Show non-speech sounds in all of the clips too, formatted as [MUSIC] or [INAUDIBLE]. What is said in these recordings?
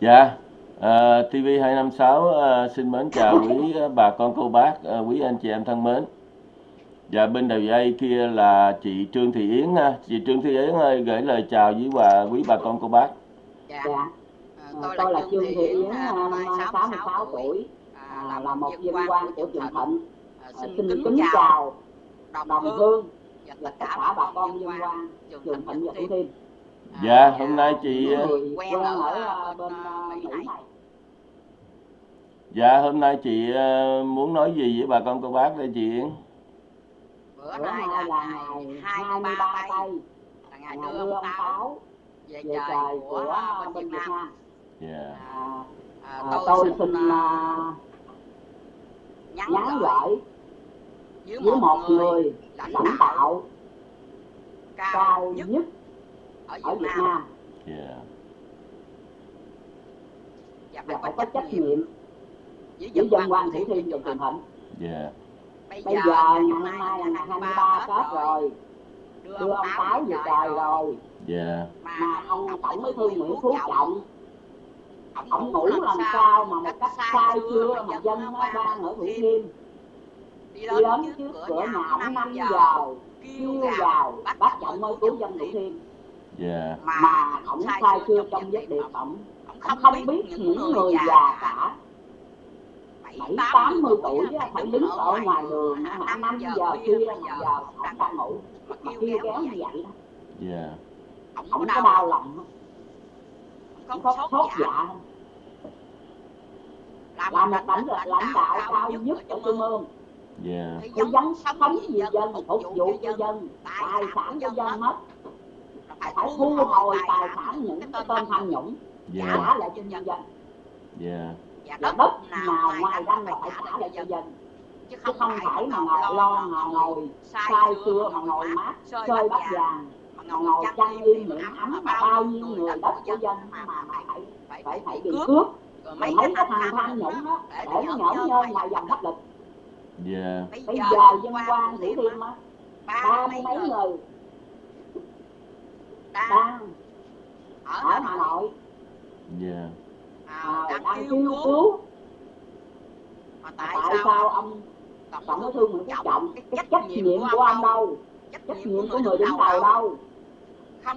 Dạ, à, TV256 à, xin mến chào quý bà con cô bác, à, quý anh chị em thân mến. Dạ bên đầu dây kia là chị Trương Thị Yến ha. Chị Trương Thị Yến ơi gửi lời chào với bà quý bà con cô bác. Dạ. dạ. À, tôi, tôi là Trương Thị Yến, năm nay 66 tuổi, à, là một viên quan của trường Thịnh. À, xin kính chào đồng hương và tất cả bà con viên quan trường Thịnh và Thủ Thiêm. Dạ, hôm nay chị quen ở bên Mỹ này. Dạ, hôm nay chị muốn nói gì với bà con cô bác đây chị Yến? Bữa nay là ngày 23 tây là ngày đưa ông Táo về trời của bên Việt Nam. Dạ. À, à, tôi xin uh, nhắn gửi với một người lãnh đạo cao nhất ở Việt Nam Yeah. và phải có trách nhiệm với dân quan Thủ Thiêm và Trường Thịnh. Dạ. Bây giờ ngày hôm nay là ngày 23 Tết rồi, đưa ông Táo về trời rồi. Dạ. Mà ông Tổng Bí thư Nguyễn Phú Trọng, ông ngủ làm sao mà một cách sai xưa mà dân nó đang ở Thủ Thiêm. Đi đến trước cửa nhà ông 5 giờ, kêu vào, bác Trọng ơi cứu dân Thủ Thiêm. Dạ. Mà ông sai xưa trong giấc điệp ổng, ông không biết những người già cả. bảy tám mươi tuổi phải đứng ở ngoài đường năm giờ kia mà giờ ông đang ngủ. Mà kêu kéo như vậy đó. Dạ. ông có đau lòng không có sốt dạ. không làm một lãnh lãnh đạo cao nhất ở trung ương. Dạ. phải dấn sống vì dân phục vụ cho dân. tài sản cho dân mất phải thu hồi tài sản những cái tên tham nhũng Dạ. trả lại cho nhân dân. Dạ. và đất nào ngoài ra là phải trả lại cho dân. chứ không phải mà ngồi lo mà ngồi sai xưa mà ngồi mát chơi bắt vàng mà ngồi chăn yên miệng ấm mà bao nhiêu người đất của dân mà phải phải phải bị cướp. rồi mấy cái thằng tham nhũng đó để nó nhởn nhơ ngoài dòng pháp luật Dạ. bây giờ dân quan thủ thiêm á. ba mươi mấy người đang. Ở hà nội. Dạ. à, đang kêu cứu. mà tại sao ông tổng bí thư nguyễn phú trọng cái trách nhiệm của ông đâu? trách nhiệm của người đứng đầu đâu?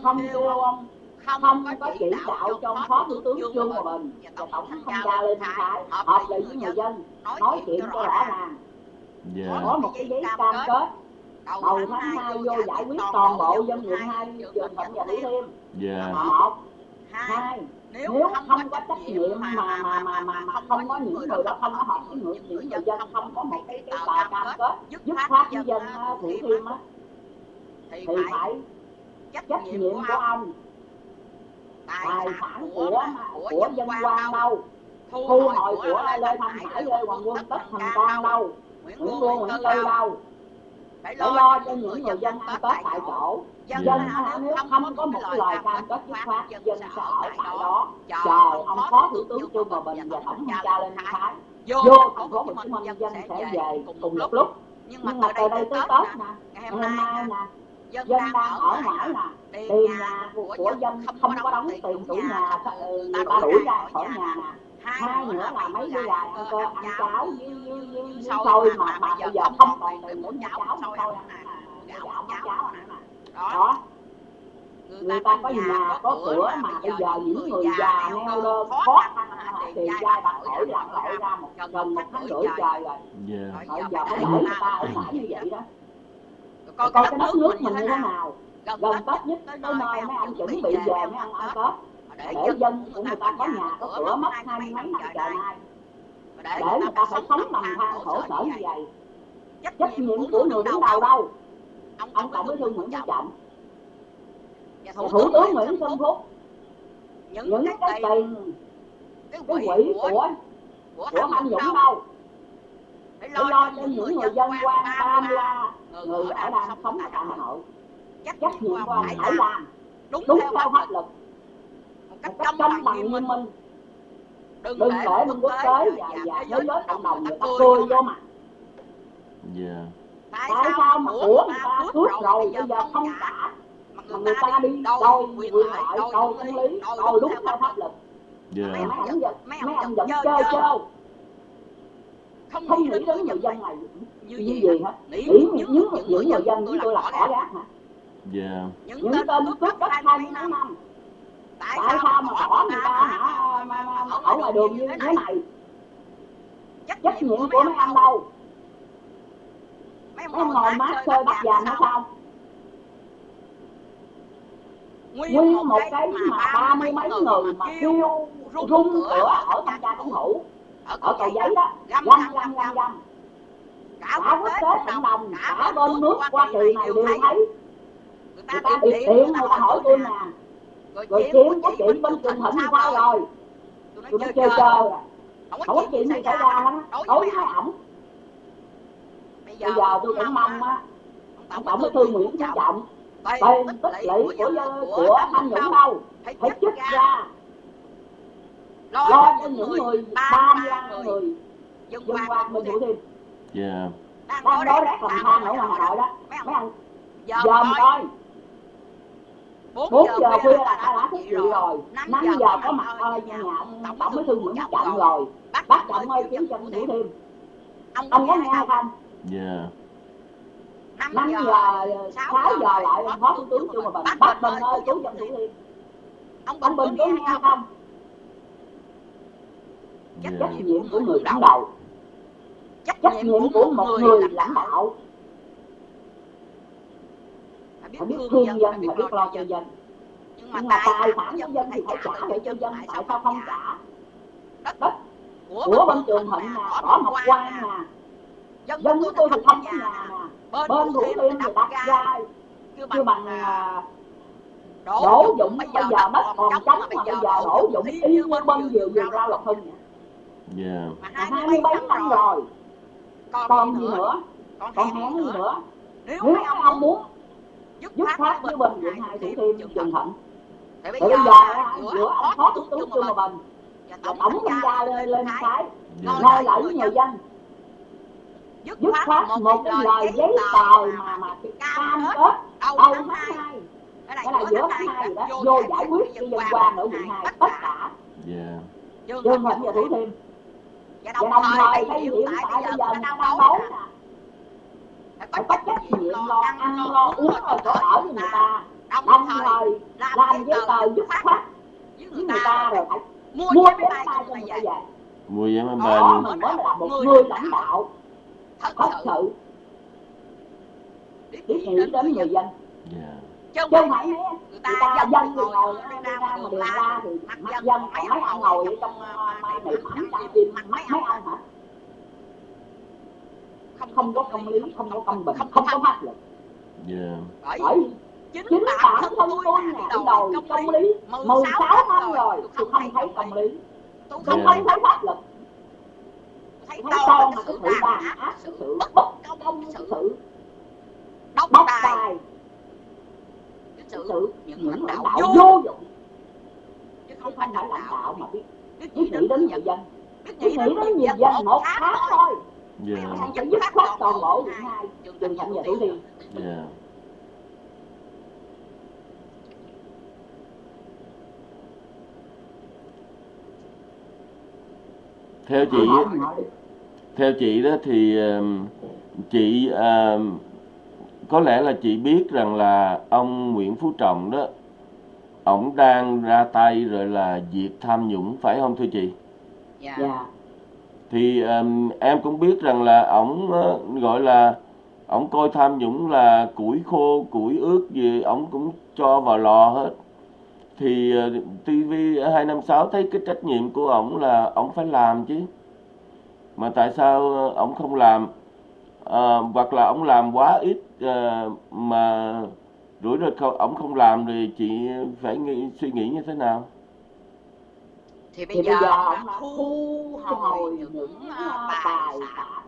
Không kêu ông không có chỉ đạo cho phó thủ tướng trương hòa bình và tổng thanh tra lê minh khái họp lại với người dân nói chuyện cho rõ ràng. Dạ. có một cái giấy cam kết đầu tháng hai vô giải quyết toàn bộ dân quận hai trường thịnh và thủ thiêm. Dạ. một hai nếu không có trách nhiệm mà mà mà mà, mà không có những người đó không có họp với người những người dân không có một cái cái tờ cam kết dứt khoát với dân thủ thiêm á thì phải trách nhiệm của ông. tài sản của của dân quan đâu? thu hồi của lê thanh hải lê hoàng quân tất thành cang đâu? nguyễn quân nguyễn tư đâu phải lo cho những người dân ăn tết tại chỗ. dân nếu không có một lời cam kết dứt khoát dân sẽ ở tại đó. chờ ông phó thủ tướng trương hòa bình và tổng thanh tra lên thái vô thành phố hồ chí minh dân sẽ về cùng một lúc. nhưng mà từ đây tới tết nè ngày hôm nay nè dân đang ở ngoài nè tiền nhà của, của dân không có đóng tiền chủ nhà người ta đuổi ra khỏi nhà. nè hai nữa là mấy đứa gà ăn cơ ăn cháo với với với xôi mà mà bây giờ không còn tiền muốn cháo xôi ăn gạo ăn cháo ăn đó người ta có nhà có cửa mà bây giờ những người già neo đơn khó khăn thì giai đoạn khỏi lặn lội ra một gần một tháng rưỡi trời. rồi. Bây giờ phải để người ta ở mãi như vậy đó. Coi cái đất nước mình như thế nào. gần tết nhất. Tới nơi mấy anh chuẩn bị về mấy anh ăn tết để dân của người ta có nhà có cửa mất hai mấy năm trời nay. Để người ta phải sống bằng than khổ sở như vậy. trách nhiệm của người đứng đầu đâu? Ông tổng bí thư nguyễn phú trọng. Và thủ tướng nguyễn xuân phúc. Những cái tiền cái quỹ của của tham nhũng đâu? phải lo cho những người dân quan tam la người ở đang sống ở tại hà nội. Trách nhiệm ông phải làm đúng theo pháp luật cách công bằng nghiêm minh đừng để bên quốc tế và, và thế giới cộng đồng người ta cười vô mặt. Dạ. tại sao mà của người ta cướp rồi bây giờ không trả? mà người ta đi đòi quyền lợi đòi công lý đòi đúng theo pháp luật. Dạ. Mấy ông mấy vẫn vẫn chơi chơi. Không không nghĩ đến người dân dân này. như như gì hả? nghĩ những những người dân chúng tôi là ra gác hả? dạ. Những tên cướp đất hai năm năm tại tại sao mà bỏ người ta? hả? Mà, mà, ở ngoài đường như thế này. trách nhiệm của mấy ông. đâu? Mấy ông ngồi mát chơi bắt giàm nó sao? Nguyên một cái mà ba mươi mấy người mà kêu rung cửa ở thanh tra chính phủ ở cầu giấy đó. Găm găm găm găm cả quốc tế cộng đồng cả bên nước hoa kỳ này đều thấy. người ta điện người ta hỏi tôi nè rồi chiếm của chị bên trường thịnh sao rồi? Tôi nói chơi chơi à? Không có chuyện gì xảy ra. hết đối với ổng. Bây giờ tôi cũng mong á. ông tổng bí thư nguyễn phú trọng. Tiền tích lũy của của tham nhũng đâu? phải chức ra. lo cho những người ba mươi người dân qua mình thủ thiêm. Dạ. Đang đối rác làm than ở ngoài hà nội đó mấy ông dòm coi bốn giờ khuya là ta đã thức dậy rồi. năm giờ có mặt ơi nhà ông tổng bí thư nguyễn phú trọng rồi. bác trọng ơi kiếm cho thủ thiêm ông có nghe không? Dạ. Năm giờ sáu giờ lại phó thủ tướng trương hòa bình bác bình ơi cứu dân thủ thiêm ông bình có nghe không? dạ. trách nhiệm của người đứng đầu. Trách nhiệm của một người lãnh đạo phải biết thương dân phải biết lo cho dân. nhưng mà tài sản của dân thì phải trả lại cho dân tại sao không trả? đất của bên trường thịnh nè bỏ ngọc quan nè. dân của tôi thì không có nhà nè. bên thủ thiêm thì đặt ra chưa bằng à, đổ dụng bây giờ đất còn trống mà bây giờ đổ dụng y như bên vừa vừa rau lộc hưng nè. Dạ. Mà hai mươi mấy năm rồi. còn gì nữa còn hẹn gì nữa? nếu mấy ông muốn dứt khoát với bên viện hai thủ thiêm trường thịnh thì bây giờ giữa ông phó thủ tướng trương hòa bình và tổng thanh tra lên lên cái ngồi lại với người dân. dứt khoát một cái lời giấy tờ mà mà cam kết đầu tháng hai. cái là giữa tháng hai đó vô giải quyết cho dân quan ở quận hai tất cả. Dạ trường thịnh và thủ thiêm. Và đồng thời cái hiện tại bây giờ người ta đang đấu nè phải có trách nhiệm lo ăn lo uống rồi chỗ ở cho người ta. đồng thời làm giấy tờ dứt khoát với người ta rồi phải mua vé máy bay cho người ta. Về mua vé máy bay. đó mình mới là một người lãnh đạo. thật sự. biết nghĩ đến người dân. Dạ. Chứ không phải mấy người ta dân thì ngồi ra mà đường ra thì mặt dân còn mấy ông ngồi ở trong mai này thẳng trong tim mấy mấy ông hả không có công lý không có công bình không có pháp luật. Dạ bởi chính bản thân tôi nè đi đầu công lý. 16 năm rồi tôi không thấy công lý. tôi không thấy pháp luật. Thấy con mà cái sự đàn áp cái sự bất công sự bóc tài. cái sự những lãnh đạo vô dụng. chứ không phải lãnh đạo mà biết biết nghĩ đến người dân. biết nghĩ đến người dân một tháng thôi dạ. Anh phải dứt khoát toàn bộ quận hai. Trường thịnh và thủ thiêm dạ. Theo chị theo chị đó thì chị ờm, có lẽ là chị biết rằng là ông Nguyễn Phú Trọng đó ổng đang ra tay rồi là diệt tham nhũng phải không thưa chị? Dạ thì um, em cũng biết rằng là ổng uh, gọi là ổng coi tham nhũng là củi khô củi ướt gì ổng cũng cho vào lò hết. Thì uh, TV 256 thấy cái trách nhiệm của ổng là ổng phải làm chứ. Mà tại sao ờ, ổng không làm? Ờ, hoặc là ổng làm quá ít ờ, mà rủi rồi không ổng không làm thì chị phải nghĩ, suy nghĩ như thế nào? Thì thì bây giờ đã thu hồi những tài sản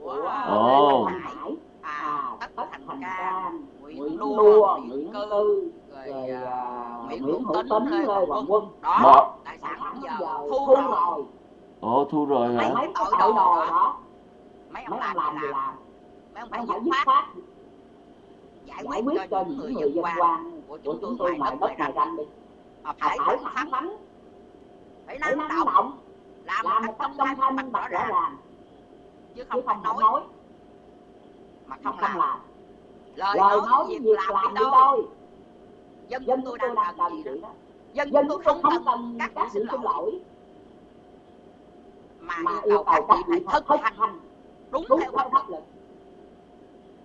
của Ồ. Lê Hải à à tất thành thành cang cang nguyễn đua nguyễn cư Tư rồi à, à, nguyễn Nguyễn hữu tính lê hoàng quân. Quân. Đó Đó. tài sản sản giờ giờ thu rồi. rồi ồ thu rồi hả? Mấy cái tội đồ đó. mấy ông làm gì làm? làm? Mấy ông phải dứt phải khoát. giải quyết cho những người dân quan của chúng tôi ngoài đất này ranh đi. Mà phải năng, năng động, động. Làm, làm một cách công khai minh bạch rõ ràng. chứ không phải nói, nói. Mà không làm, làm. lời nói việc làm đi đôi dân chúng tôi đang cần gì đó. dân chúng tôi không cần các sự xin lỗi. mà yêu cầu các vị phải thực hành. đúng theo pháp luật.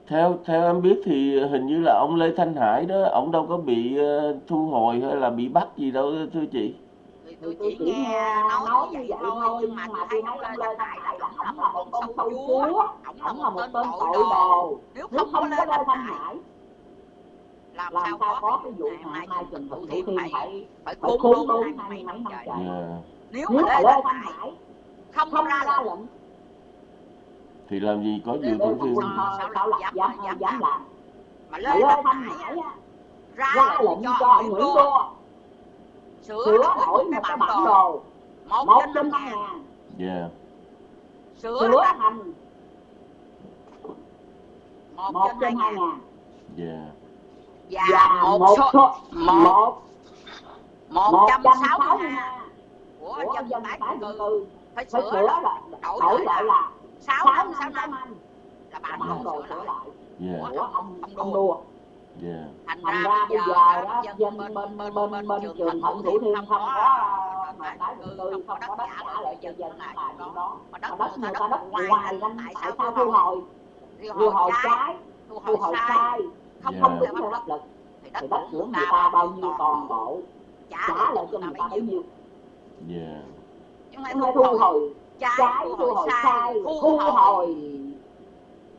theo theo em biết thì hình như là ông Lê Thanh Hải đó ông đâu có bị ờ, thu hồi hay là bị bắt gì đâu thưa chị tôi chỉ nghe nói như vậy thôi nhưng mà tôi thấy ông lên lại là ổng là một con sâu chúa ổng là một tên tội đồ. nếu không có lên anh hải làm, sao có cái vụ này? mai trần thủ thiêm phải phải khôn luôn hai mươi mấy năm trời nếu mà lên anh hải không không ra lệnh. thì làm gì có gì thủ thiêm sao lại dám dám làm? mà lên anh hải ra lệnh cho ông nguyễn đô sửa, sửa đổi một cái bản đồ một trên năm ngàn yeah. sửa, sửa thành một trên hai ngàn và, một, số một một trăm sáu mươi hai của dân tái định cư phải sửa là đổi lại là sáu năm sáu năm là bản đồ sửa lại. của dạ. ông ông đua yeah. thành, thành ra bây giờ đó dân bên bên bên bên, bên, bên trường thận thủ thiên không có à, mà tái định cư không có đất trả lại dần dần lại đó mà đất người ta đất ngoài lắm. tại sao thu hồi? thu hồi trái thu hồi sai không không đúng theo pháp luật thì đất của người ta bao nhiêu toàn bộ trả lại cho người ta bấy nhiêu. chúng ta thu hồi trái thu hồi sai thu hồi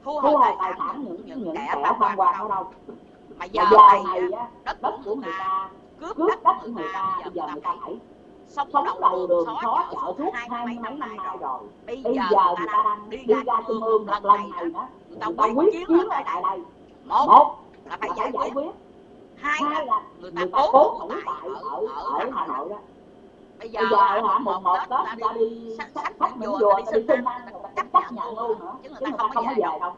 thu hồi tài sản những những kẻ tham quan ở đâu mà giờ, giờ này á, đất, đất của người ta cướp đất của người ta bây giờ người ta phải sống đầu đường khó chợ thuốc hai mấy năm nay rồi. bây giờ người ta đang đi ra trung ương lần này đó. người ta quyết chiến ở tại đây. một là phải giải quyết. hai là người ta cố thủ tại ở ở hà nội đó. Bây giờ họ một một đó người ta đi sách sách những vừa đi xin ăn chấp nhà luôn nữa chứ người ta không có về đâu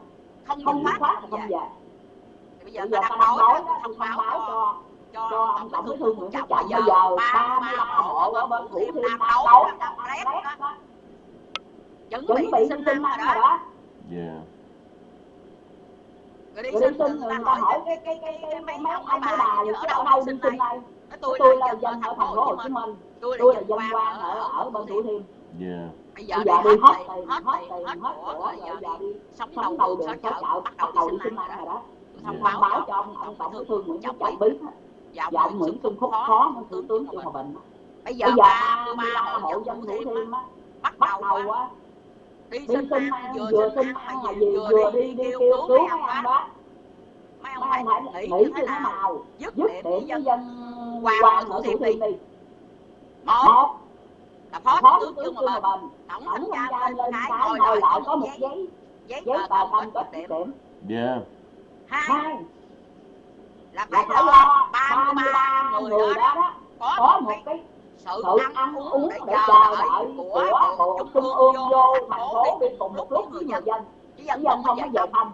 không thoát khóa không về giờ ta đang nói đó, thông báo cho cho ông tổng bí thư nguyễn phú trọng bây giờ ba mươi họ ở bên thủ thiêm nam đấu chuẩn bị xin sinh anh rồi đó. người đi sinh tin người ta hỏi cái cái cái cái mấy ông mấy bà gì ở đâu đâu sinh tin đây tôi là dân ở thành phố hồ chí minh. Tôi là dân quan ở ở bên thủ thiêm. Bây giờ đi hết tiền hết tiền hết của giờ đi sống đầu đường xó chợ bắt đầu xin ăn rồi đó thông báo, báo cho ông, ông tổng bí thư nguyễn phú trọng biết. Dạ ông dạ, nguyễn xuân phúc phó thủ tướng chu hòa bình. Bây giờ ba ba hộ dân thủ thiêm bắt đầu á. đi xin ăn vừa xin ăn mà gì? vừa đi đi kêu cứu mấy ông đó. mấy ông hãy nghĩ như thế nào? dứt điểm với dân qua thủ thiêm đi. một. Là phó thủ tướng Trương Hòa Bình. Tổng thanh tra lên cái ngồi lại có một giấy giấy tờ công có điểm. yeah hai. Là phải là lo ba mươi ba người đó, đó có, có một cái sự ăn uống để chờ đợi của bộ trung ương vô thành phố đi cùng một lúc với người dân. chỉ dân không có giờ không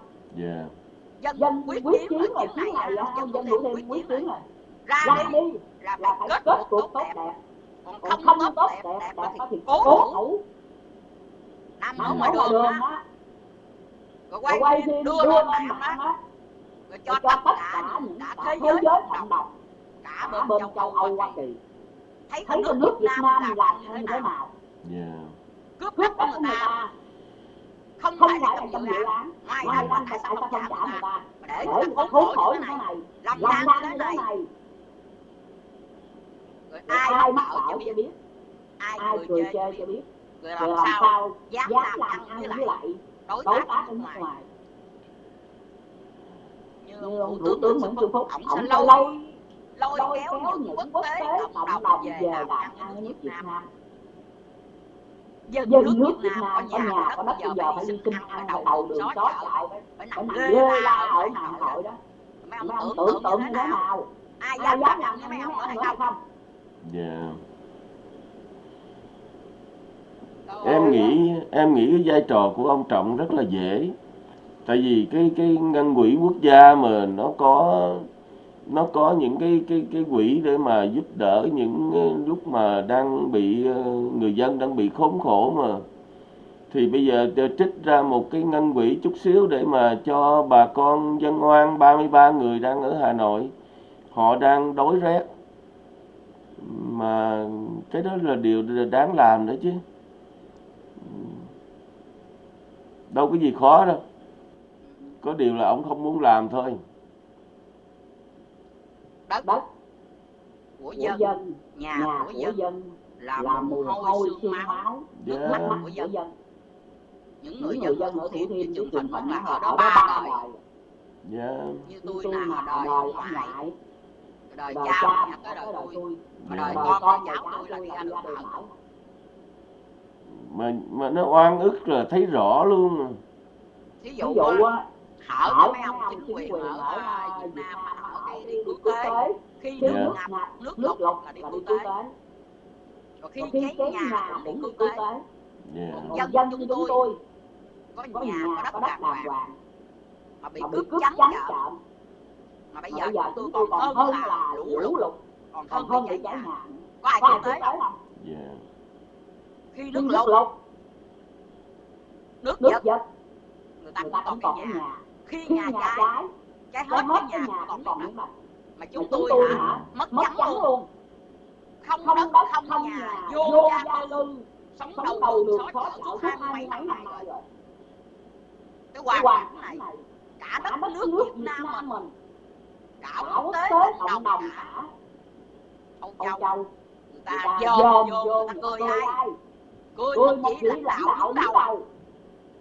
dân dân quyết chiến rồi chiến này là dân dân đủ đêm quyết chiến rồi ra đi là phải kết cuộc tốt đẹp. còn không tốt đẹp là thì cố thủ. nằm ở ngoài đường á. quay phim đưa lên mạng á làm làm sao sao dám dám làm làm ăn ăn với với lại lại đối đối tác tác ở ở nước nước ngoài ngoài như như ông ông thủ thủ tướng tướng Nguyễn Nguyễn Xuân Xuân Phúc Phúc ổng sẽ ổng sẽ lôi lôi lôi lôi kéo kéo những những quốc quốc tế tế cộng cộng đồng đồng về về làm làm ăn ở ăn ở nước nước Việt Việt Nam Nam dân dân nước nước Việt Việt Nam có Nam. Có nhà nhà có có đất đất bây bây giờ giờ phải phải đi đi xin xin ăn ăn ở ở đầu đầu đường đường xó xó chợ chợ phải phải nằm nằm ghê ghê la la ở ở mạng mạng hội hội đó. đó mấy ông mấy ông tưởng tưởng tượng như như thế nào? ai dám dám làm làm như như mấy ông ông hay hay không? Dạ. Em nghĩ em nghĩ cái vai trò của ông Trọng rất là dễ tại vì cái cái ngân quỹ quốc gia mà nó có nó có những cái cái cái quỹ để mà giúp đỡ những lúc mà đang bị ờ, người dân đang bị khốn khổ mà. Thì bây giờ trích ra một cái ngân quỹ chút xíu để mà cho bà con dân oan 33 người đang ở Hà Nội, họ đang đói rét. Mà cái đó là điều đáng làm đó chứ. Đâu có gì khó đâu có điều là ông không muốn làm thôi. Đất, đất của dân, dân nhà, nhà của dân, dân là, là mùi hôi xương máu dạ. nước yeah. mắt của dân, dân. những người dân ở thủ thiên thì chúng thành vẫn là họ đó ba đời. yeah. Dạ. như tôi là họ đời ngoại. Đời cha nhà tới đời tôi. Dạ. Mà đời con cháu tôi là đi anh tôi bảo mà mà nó oan ức là thấy rõ luôn. Mà thí dụ á hỏi cho mấy ông chính quyền ở ờ, Việt Nam mà hỏi cái đi quốc tế khi nước ngập nước lục là đi quốc tế rồi khi cháy nhà đi quốc tế dân dân chúng tôi có nhà có đất đàng hoàng mà bị cướp trắng chợ. mà bây giờ chúng tôi còn hơn là lũ lụt còn hơn hơn bị cháy nhà. có ai quốc tế không? khi nước lụt nước giật. người ta cũng còn cái nhà khi nhà, nhà trái trái, hết cái nhà, nhà còn còn miếng mà. chúng tôi hả? mất, trắng luôn, luôn. Không, không đất không, đất, không nhà, vô gia tư sống đầu đầu được khó chảo suốt hai mấy năm nay rồi. Cái hoàn cảnh này cả đất nước, nước Việt Nam mình, mình. cả quốc tế cộng đồng cả. ông chồng người ta dòm vô người ta cười ai? cười không chỉ là lão đứng đầu.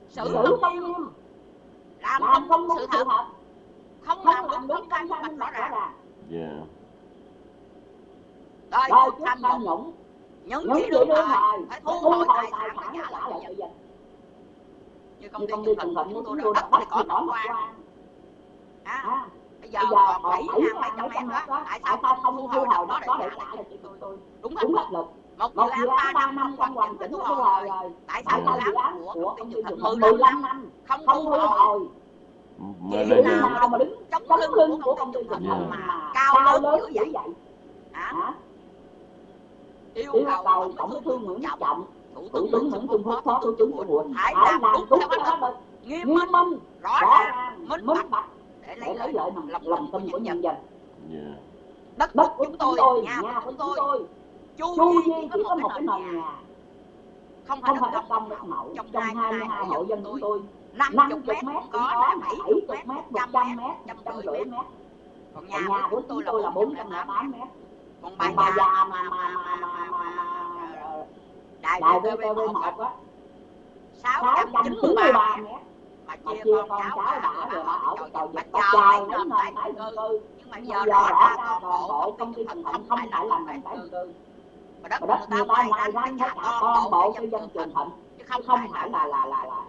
xử tâm nghiêm làm, làm không đúng sự thật không làm đúng đúng cái minh bạch rõ ràng. Yeah. rồi chúng tham nhũng những chỉ đúng rồi phải thu hồi tài sản và trả lại cho dân như công ty trung thành chúng tôi đã đất thì có tổng quan à, bây giờ còn bảy hàng mấy trăm em đó. Tại sao không thu hồi đó để trả lại cho chúng tôi? đúng pháp luật một dự án ba năm không hoàn chỉnh thu hồi rồi. tại sao dự án của công ty nhật thành 15 năm không thu hồi chỉ lấy nào mà đứng chống lưng của công ty nhật thành mà cao lớn dữ vậy? hả? Yêu cầu tổng bí thư nguyễn trọng thủ tướng nguyễn xuân phúc phó thủ tướng của quận phải làm đúng theo pháp luật nghiêm minh rõ ràng minh bạch để lấy lợi lòng tin của nhân dân. đất đất của chúng tôi nhà của chúng tôi chú di chỉ có một cái nền nhà không phải đất công đất mẫu trong hai mươi hai hộ dân của tôi năm chục mét có bảy chục mét một trăm mét một trăm rưỡi mét còn nhà của tôi là bốn trăm tám mét còn bà già mà mà mà mà mà đại vtv một á sáu trăm chín mươi ba mét mà chia con cháu đã rồi bà ở cái cầu dịch cầu dài đến nơi tái định cư nhưng mà giờ đã ra toàn bộ công ty thành không phải là làm tái định cư mà đất, đất người ta ngoài ranh hết cả toàn bộ cho dân trường thịnh. Chứ không, không phải là là là là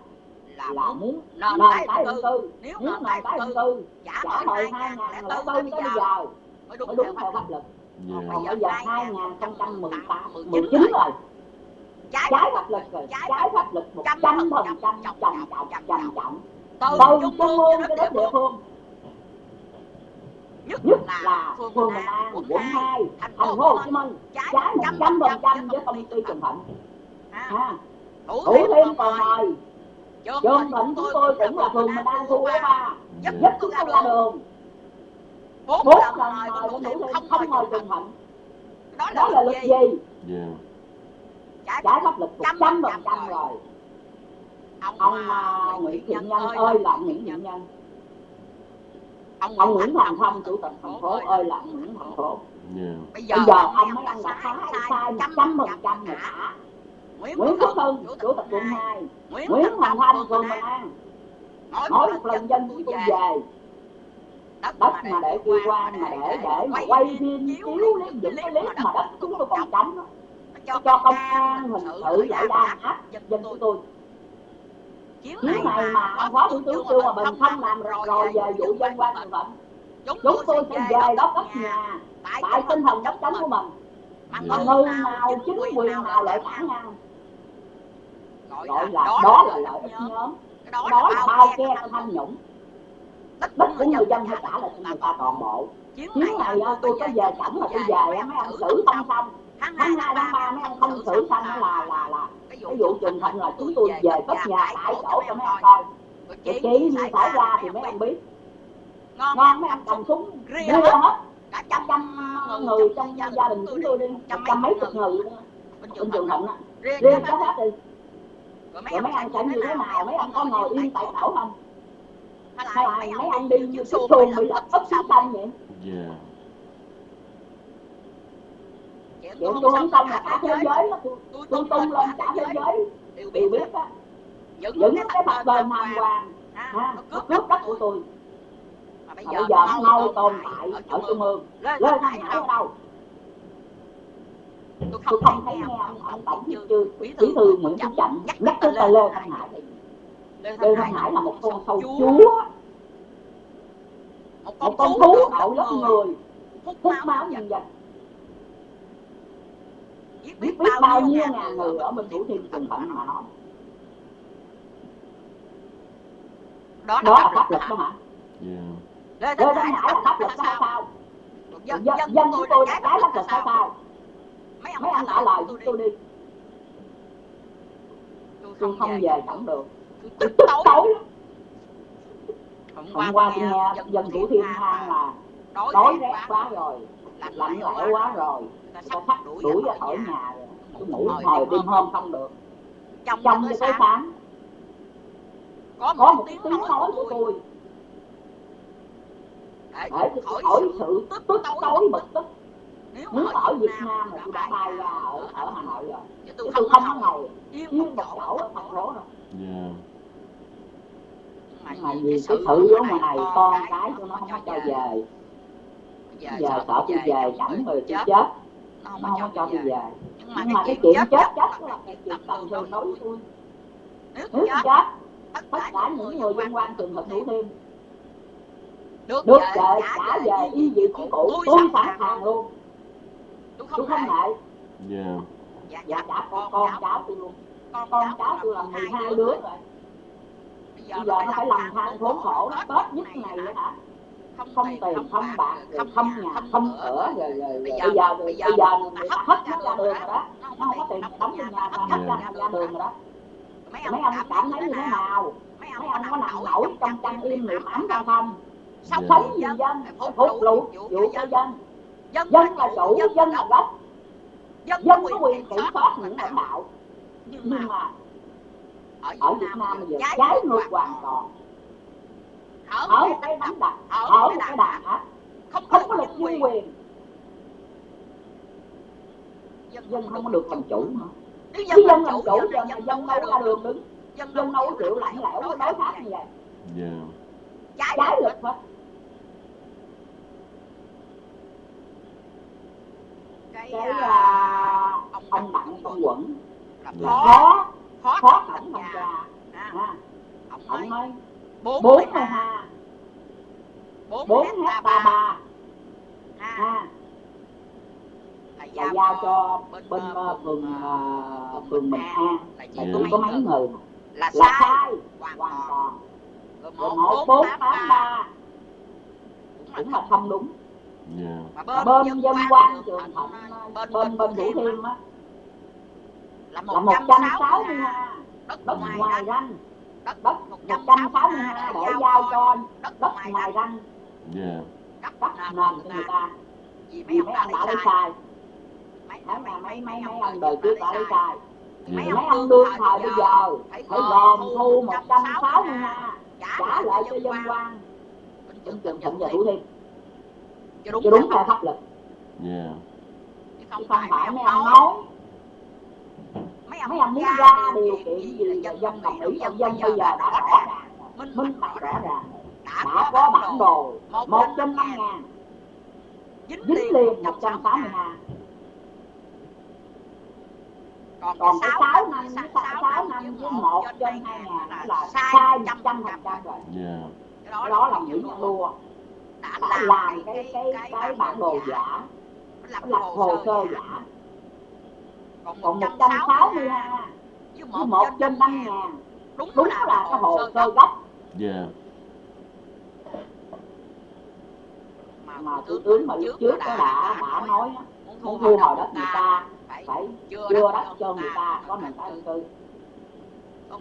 là, là muốn nền tái định cư. nếu nền tái định cư trả lời hai ngàn lẻ tư tới bây giờ. Mới đúng theo pháp luật. Dạ. Còn bây giờ hai ngàn không trăm mười tám mười chín rồi. trái pháp luật rồi. trái pháp luật một trăm phần trăm trầm trọng trầm trọng từ trung ương cho đến địa phương nhất, nhất là phường Bình An, quận 2, thành phố Hồ Chí Minh trái 100% với công ty Trần Thịnh. À, thủ thêm còn mời Trường Thịnh chúng tôi cũng là phường Bình An khu ba. Nhất chúng tôi ra đường. Bốn lần mời của thủ thêm không mời Trần Thịnh. Đó là luật gì? Trái pháp luật. 100% rồi. Ông Nguyễn Thiện Nhân ơi là Nguyễn Thiện Nhân ông, ông Nguyễn Hoàng Thông chủ tịch thành phố ơi là Nguyễn Thành Phố yeah. bây giờ, bây giờ ông mới ông đã phá sai một trăm phần trăm rồi cả. Nguyễn Quốc Hưng chủ tịch quận hai. Nguyễn Thành Thông quận An nói một lần dân chúng tôi về. đất mà để quy quan mà để để mà quay phim chiếu lấy những cái clip mà đất chúng tôi còn tránh, cho công an hình sự giải đàn áp dân chúng tôi chuyến này mà phó thủ tướng trương hòa bình không làm rồi về vụ dân quan người bệnh chúng tôi sẽ về đó cất nhà tại tinh thần đốc chống của mình. mà mà người nào chính quyền nào lại phản ngăn gọi là đó là lợi ích nhóm. đó là bao che cho tham nhũng. Đất của người dân phải trả lại cho người ta toàn bộ. Chuyến này á, tôi có về chậm là tôi về mấy ông xử xong xong. Tháng hai tháng ba mấy ông không xử xong là là là vụ trường thịnh là chúng tôi về cất nhà tại chỗ cho mấy ông coi. Chị chuyện gì xảy ra thì mấy ông biết. ngon mấy ông cầm súng. đưa hết cả trăm trăm trăm người trong gia đình chúng tôi đi. trăm mấy chục người luôn. á bên bên trường thịnh á riêng cái có hết đi. rồi mấy ông sẽ như thế nào? mấy ông có ngồi yên tại chỗ không? Hay là mấy ông đi như chiếc xuồng bị lật úp xuống sông vậy yeah chuyện chuyện tôi không xong là cả thế giới nó tôi tung lên cả thế giới đều biết á. Những cái bạch bền hoàng hoàng ha nó cướp đất của tôi. Mà bây giờ mau tồn tại ở trung ương lên hải ở đâu tôi không thấy nghe ông ông tổng bí thư bí thư nguyễn phú trọng nhắc tới tên lê thanh hải. Lê thanh hải là một con sâu chúa. một con thú đội lớp người hút máu nhân dân biết biết bao nhiêu ngàn người ở bên thủ thiêm trường thịnh mà nói đó đó là pháp luật đó hả? Yeah hải là pháp luật sao sao? Dân dân dân chúng tôi là cái pháp luật sao sao? mấy mấy ông trả lời tôi đi. tôi không về chẳng được. Tôi tức tối. Tối. Hôm qua tôi nghe dân thủ thiêm than là đói rét quá. rồi lạnh lẽo quá rồi ta sắp đuổi ra khỏi nhà. rồi. Tôi ngủ hồi đêm hôm không được. trong trong tới sáng. sáng. Có có một một tiếng tiếng nói của tôi. để để khỏi khỏi sự tức tối bực tức. nếu nếu mà mà ở Việt Nam là tôi đã bay ra ở ở Hà Nội rồi. Chứ tôi không có ngồi yên một một chỗ ở thành phố đâu yeah mà vì cái sự ở ngoài này con cái tôi nó không có cho về. giờ sợ tôi về chẳng rồi tôi chết nó nó không có cho tôi về. Nhưng nhưng mà cái chuyện chết chết là cái chuyện tầm thường đối tôi nếu chết chết tất tất cả những người liên quan trường hợp thủ thiêm được được về về trả về y vị chỉ cũ tôi sẵn sàng luôn. tôi không ngại dạ. Dạ dạ trả con con cháu tôi luôn. con con cháu tôi là 12 đứa rồi. bây giờ nó phải làm than khốn khổ nó tết nhất này nữa hả không tiền không bạc rồi không nhà không cửa rồi rồi rồi bây giờ bây giờ người ta hết nó ra đường rồi đó. Nó không có tiền đóng tiền nhà hết ra ra đường rồi đó. mấy ông cảm thấy như thế nào? mấy ông có nằm nổi trong chăn im niệm ấm ra không? Sống sống vì dân phục vụ vụ cho dân. dân. Là chủ dân là gốc dân có quyền kiểm soát những lãnh đạo. Nhưng mà ở Việt Nam bây giờ trái ngược hoàn toàn ở một cái đánh đặt ở một cái đàn áp không không có luật nhân quyền. dân không có được làm chủ nếu chứ dân làm chủ giờ này dân đâu ra đường đứng dân dân đâu có chịu lạnh lẽo với đối khác như vậy. Yeah trái luật. hết cái à, à, ông đặng công quẩn. Dạ. khó khó tra ha, ha ông ông nói bốn bốn ha bốn hecta ba. ba. Ha ha là là giao cho bên bên ờ, ờ, phường phường ờ, phường Bình An. Là chỉ có mấy người là sai. hoàn toàn. rồi một bốn tám ba. Ba cũng là không đúng. Yeah mà bên dân dân quan quan trường thạnh bên bên bên thủ thiêm á. Là một trăm sáu mươi ha ha. Đất đất ngoài ngoài ranh ranh đất đất một một trăm trăm sáu sáu mươi mươi ha ha để để giao cho đất ngoài ranh. ranh. Yeah đất đất nền cho người ta vì mấy ông đã lấy sai. mấy mấy mấy mấy mấy mấy ông đời trước đã lấy sai. Mấy ông đương thời bây giờ phải gồm thu thu 160 160 ha ha trả trả lại cho dân quan. trường thịnh thịnh và thủ thiêm cho đúng theo pháp luật. Yeah chứ không không phải mấy ông nói mấy ông muốn ra điều kiện gì là dân dân đồng ý dân dân bây giờ đã đã rõ ràng. minh bạch rõ ràng. đã đã có bản đồ. một một trên năm ngàn. ngàn. Dính liền một trăm sáu mươi 160 ha còn còn cái cái 6 sáu năm sáu 6 năm với một một trên hai 2 ngàn ngàn là sai sai trăm 100 phần trăm trăm rồi. Yeah cái đó là những đua đã làm cái cái cái bản đồ giả. lập lập hồ sơ giả còn còn 160 160 ha với một trên trên 5 5 ngàn. ngàn. Đúng đúng là là cái hồ sơ sơ gốc. Yeah mà thủ tướng mà lúc trước có đã đã nói muốn thu hồi đất người ta phải đưa đất cho người ta có nền tái định cư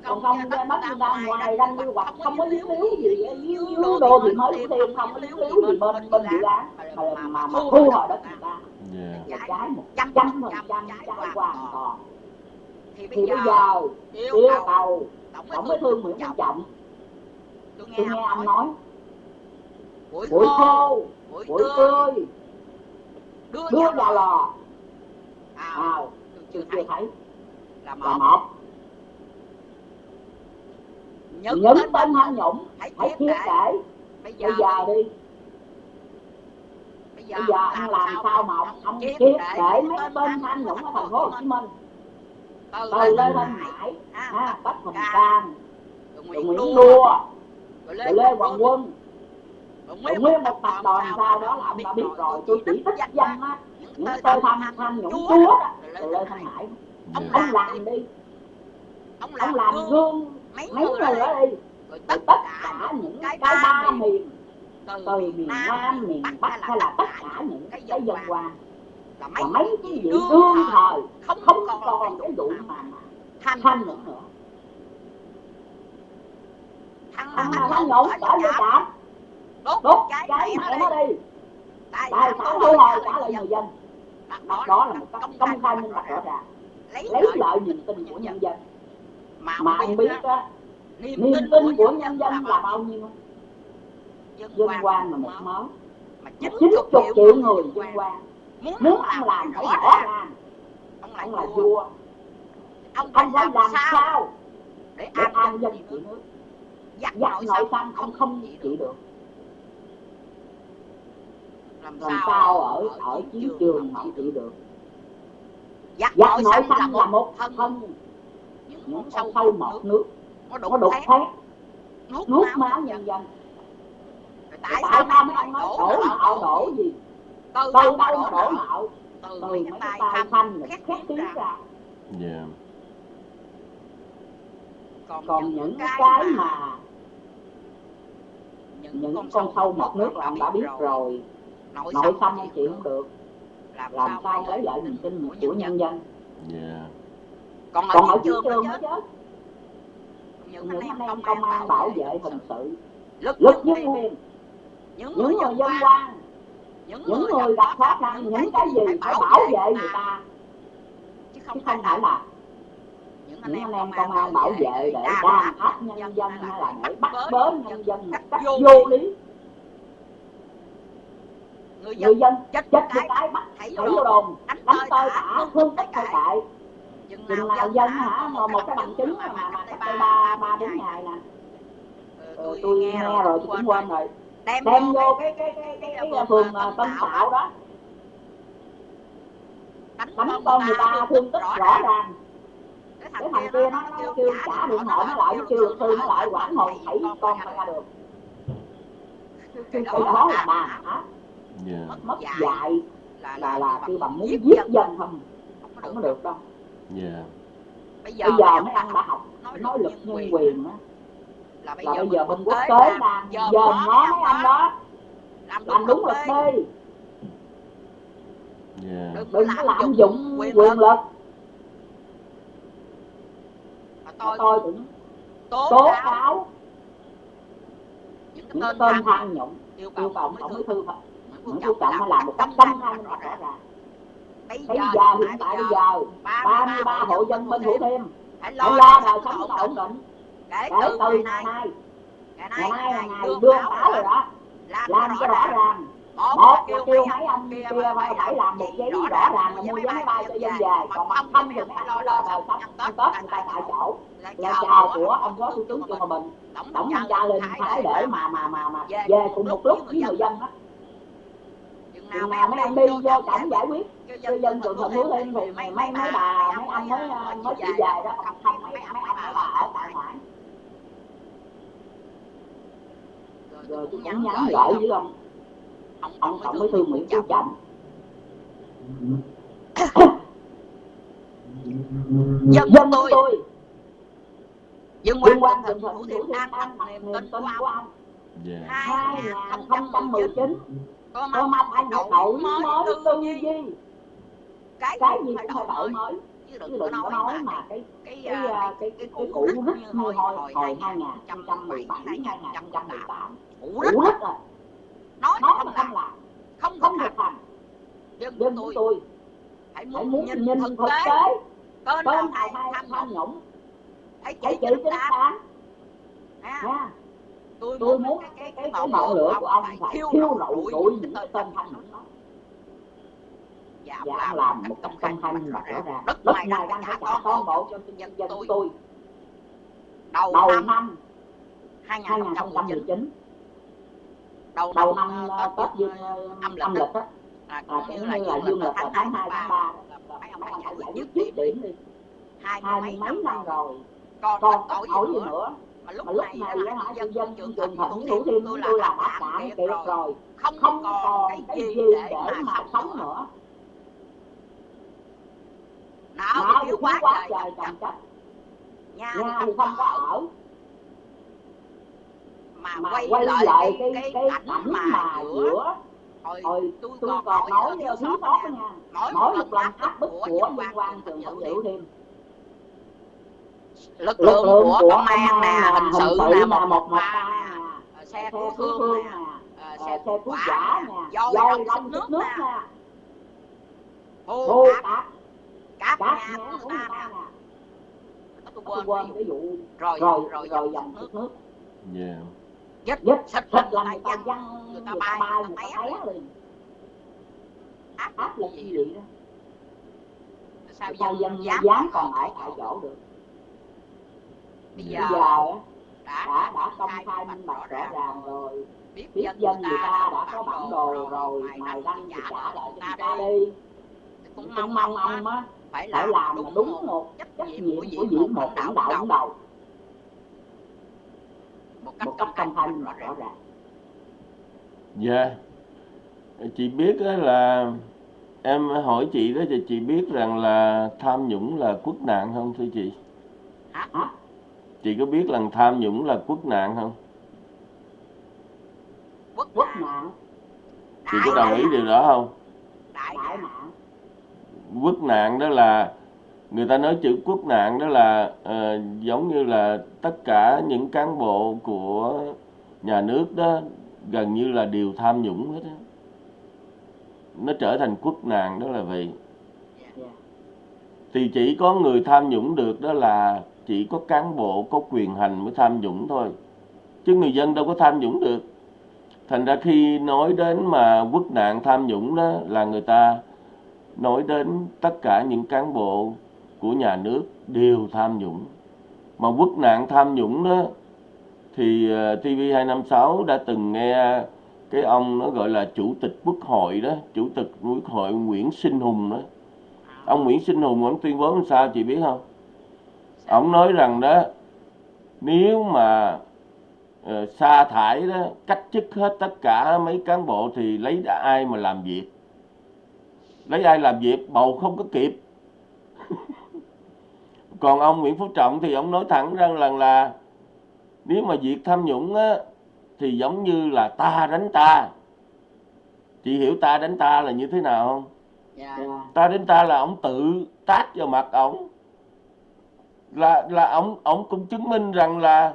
còn không ra đất người ta ngoài ranh quy hoạch không có liếu liếu gì liếu liếu đô thị mới cũng thêm không có liếu liếu gì bên bên dự án mà mà, mà thu hồi đất người ta là trái một trăm phần trăm trái hoàn toàn thì bây giờ yêu cầu tổng bí thư Nguyễn Phú Trọng. Tôi tôi nghe ông nói. Buổi khô buổi tươi. đưa vào. lò. Tôi chưa chưa thấy. là một. nhấn tên tham nhũng hãy thiết để bây giờ bây giờ đi bây giờ ông làm sao mà ông ông thiết để mấy tên tham nhũng ở thành phố Hồ Chí Minh? Từ từ Lê Thanh Hải ha ha Bách rồi rồi Nguyễn Đua rồi Lê Hoàng Quân. Rồi nguyên một tập đoàn sau đó là ông đã biết rồi tôi chỉ tích danh á. Những tên tham tham nhũng chúa đó rồi Lê Thanh Hải. Ông làm đi. ông làm gương mấy người đó đi. rồi tất cả những cái ba miền từ miền Nam miền Bắc hay là tất cả những cái dân quan là và mấy cái vị đương thời không không còn cái cái vụ mà mà thanh nữa. nữa. Thằng nào thanh ở nhà nhà trạm. Đốt cháy cháy mẹ nó đi. Tại sao thu hồi trả lời người dân. Đó đó là một một công công khai minh bạch rõ ràng. lấy lợi niềm tin của nhân dân. Mà mà ông biết á niềm tin của nhân dân là bao nhiêu dân quan là một máu mà chín chục triệu người dân quan. muốn ông làm phải rõ ràng. ông là vua. ông phải làm sao sao để an dân dân trị trị nước? dắt nội xâm không ông không trị được. làm làm sao sao ở ở chiến trường mà không trị được? dắt dắt nội xâm là một một thân thân. những sâu sâu mọt nước. nó đục thét nuốt máu nhân dân tại sao ông ông nói đổ nợ đổ gì? Từ từ đâu đổ nợ từ mấy cái tay thanh khét khét tiếng ra. ra. Dạ. Còn, còn những cái mà những con sâu mọt nước là ông đã biết rồi. nội xâm ông chịu không được. làm làm sao lấy lại niềm tin của nhân dân? dạ. Còn còn ở ở chiến trường nữa chứ những anh anh em công an bảo vệ hình sự. nhân nhân quyền những người dân quan những người gặp khó khăn những cái gì phải bảo vệ người ta. chứ không phải là những anh em công an bảo vệ để đàn áp nhân dân hay là để bắt bớ nhân dân một cách vô lý. Người dân người dân chết chết cái cái bắt thấy thấy vô đồn đánh tơi tả thương tích thôi kệ chừng nào nào dân dân hả? mà một cái bằng chứng mà mà cách đây ba ba bốn ngày nè. Ờ, tôi nghe rồi tôi cũng quên rồi đem đem vô cái cái cái cái cái, cái phường ờ, Tân Tạo đó. Đánh đánh con người ta thương tích rõ ràng. cái cái thằng kia nó nó kêu trả điện thoại nó lại kêu luật sư nó lại quản hồn thảy con phải ra được. Cái cái đó là bà hả? Dạ. mất dạy là là là kêu bằng muốn giết dân. không? Không có được đâu. bây dạ. Bây giờ mấy anh đã học nói luật nhân quyền á là bây là bây giờ giờ bên quốc tế đang dòm ngó mấy anh đó. làm đúng luật đi. Dạ. Đừng có lạm dụng quyền lực. Mà tôi, tôi cũng tố tố cáo. những tên tên tham nhũng yêu cầu tổng bí thư Nguyễn Phú Trọng làm làm một cách công khai rõ ràng. Bây giờ hiện tại bây giờ 33 hộ dân bên Thủ Thiêm. Phải lo đời sống ổn định kể từ từ ngày ngày nay nay ngày nay nay là ngày đưa báo rồi đó đó làm làm cho rõ ràng. một là kêu mấy ông kia phải phải làm một giấy rõ ràng là mua vé máy bay cho dân về. Còn mà không thì mấy anh lo đời sống ăn Tết người ta tại chỗ. là chào của ông phó thủ tướng Trương Hòa Bình tổng tổng thanh thanh tra lên lên thái để để mà mà mà mà về cùng một lúc với người dân. đó. Chừng chừng nào mấy ông đi vô trọng giải quyết cho dân trường phố thêm thêm thì mấy mấy bà mấy ông mới mới chỉ về đó đó không mấy mấy mấy mấy bà ở tại ngoại rồi tôi nhắn cũng nhắn gửi với ông. Ông ông ông tổng bí thư Nguyễn Phú Trọng dân dân tôi. tôi. Dân quan quan thần thành thủ thiêm an an đặt đặt niềm tin của ông ông. Dạ. 2019 có có mong mong anh phải đổi mới tư duy. Cái cái gì phải cũng phải đổi mới. chứ đừng có nói nói mà cái cái cái cái à, cái cái cái cũ rít như hồi hồi hồi hồi 2017 2017 2018 2018 cũ cũ rít rít rồi nói nói không mà làm không làm không không hành hành dân dân tôi tôi hãy muốn muốn nhìn nhìn thực thực tế. tên nào hay tham tham nhũng? hãy chỉ án án ha nha. Tôi tôi muốn cái cái cái ngọn lửa của ông phải thiêu rụi rụi những tên tham nhũng đó. giảm giảm làm làm một công khai khai rõ rõ ràng. Đất đất này đang trả toàn bộ cho nhân dân tôi. tôi. Đầu năm năm 2019 2019 đầu đầu năm ờ, ờ, Tết dương ờ, âm âm lịch lịch á là à, cũng cũng như là là dương lịch lịch là là tháng tháng 2 2 tháng tháng 3 3 mấy ông ông giải giải dứt điểm đi. hai mấy năm năm rồi. còn còn tội hỏi gì nữa? nữa? Mà lúc mà lúc này này á hả dân dân trường trường với thủ thiêm tôi tôi là là đã đã cạn kiệt rồi. không không còn cái gì để mà sống nữa. não thiếu quá trời chất chất nhà thì không có ở mà mà quay quay lại lại cái cái cái cảnh cảnh mà giữa hồi tôi tôi còn còn nói nói thiếu sót nha. mỗi mỗi một lần áp bức của nhân quan thẩm liễu liễu thêm. Lực lực lượng của của công an nè hình hình sự nè một một một một ba ờ, xe cứu cứu thương nè nè ờ, xe thuốc quả nè dôi xịt nước nước nè. hô cát cát cát nhà của người ta nè. tôi quên cái dụ. vụ rồi rồi rồi rồi dòng nước. nước. Yeah. Dứt dứt xịt xịt là là người người ta văng người ta bay người ta té. liền. Áp áp lực lực gì vậy đó. Sao dân dân dám dám còn ở tại chỗ được? Bây Dạ. bây giờ giờ á, đã đã đã công khai minh bạch rõ ràng. rồi. Biết biết dân người ta đã có bản đồ rồi mày đăng thì trả lại người ta đi. cũng mong mong ông á phải phải làm làm đúng, đúng một trách nhiệm của vị một lãnh đạo đứng đầu một cách một công cách công khai bạch rõ ràng. Dạ. Chị biết á là Em hỏi chị đó thì chị biết rằng là tham nhũng là quốc nạn không thưa chị? hả? Chị có biết rằng tham nhũng là quốc nạn không? quốc quốc nạn. Chị có đồng ý điều đó không? đại nạn. Quốc nạn đó là người ta nói chữ quốc nạn đó là uh, giống như là tất cả những cán bộ của nhà nước đó gần như là đều tham nhũng hết đó. Nó trở thành quốc nạn đó là vậy. Thì chỉ có người tham nhũng được đó là chỉ có cán bộ có quyền hành mới tham nhũng thôi chứ người dân đâu có tham nhũng được thành ra khi nói đến mà quốc nạn tham nhũng đó là người ta nói đến tất cả những cán bộ của nhà nước đều tham nhũng. Mà quốc nạn tham nhũng đó thì ờ, TV256 đã từng nghe cái ông nó gọi là chủ tịch quốc hội đó chủ tịch quốc hội Nguyễn Sinh Hùng đó. Ông Nguyễn Sinh Hùng ông tuyên bố làm sao chị biết không? Ông nói rằng đó nếu mà uh, sa thải đó cách chức hết tất cả mấy cán bộ thì lấy ai mà làm việc? Lấy ai làm việc? Bầu không có kịp. [LAUGHS] còn ông Nguyễn Phú Trọng thì ông nói thẳng rằng là, là nếu mà việc tham nhũng á thì giống như là ta đánh ta. Chị hiểu ta đánh ta là như thế nào không? Dạ. Dạ. ta đến ta là ông tự tát vào mặt ổng. Là là ông ông cũng chứng minh rằng là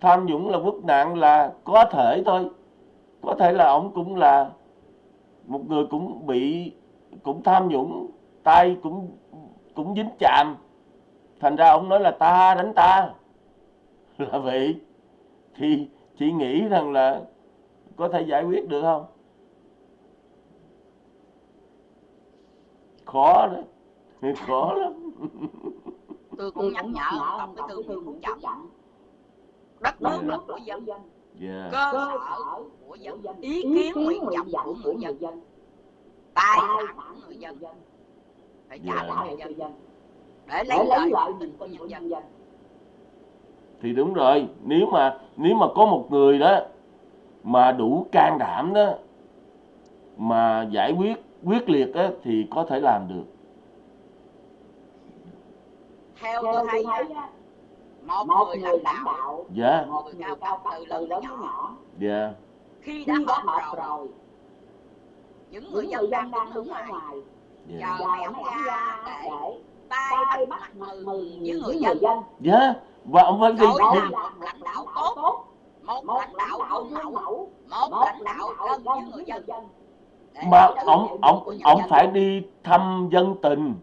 tham nhũng là quốc nạn là có thể thôi. Có thể là ông cũng là một người cũng bị cũng tham nhũng tay cũng cũng dính chạm thành ra ông nói là ta đánh ta. [LAUGHS] Là vậy. Thì chị nghĩ rằng là có thể giải quyết được không? Khó đó [LAUGHS] khó lắm. Tôi cũng nhắc nhở ông bí thư Nguyễn Phú Trọng đất nước Dạ. là của dân. Yeah. cơ cơ sở của dân. Ý kiến nguyện vọng của người dân. Tài sản người dân. Phải trả Dạ. lại trả cho lại dân để để lấy niềm tin tin của nhân dân. dân? Thì đúng rồi nếu mà nếu mà có một người đó mà đủ can đảm đó mà giải quyết quyết liệt á thì có thể làm được. Theo tôi thấy á, một một người lãnh đạo đạo dạ. một người cao cấp từ lớn đến nhỏ khi dạ. đã khi đã họp rồi rồi những người dân đang đứng ở ngoài. Dạ. Ông mấy ra để để tay bắt bắt mừng với người dân. dân. Dạ và ông phải gì Rồi là gì- một lãnh đạo tốt. Một lãnh đạo gương mẫu. một lãnh đạo gần với người dân. Mà ông ông ông phải đi thăm dân tình.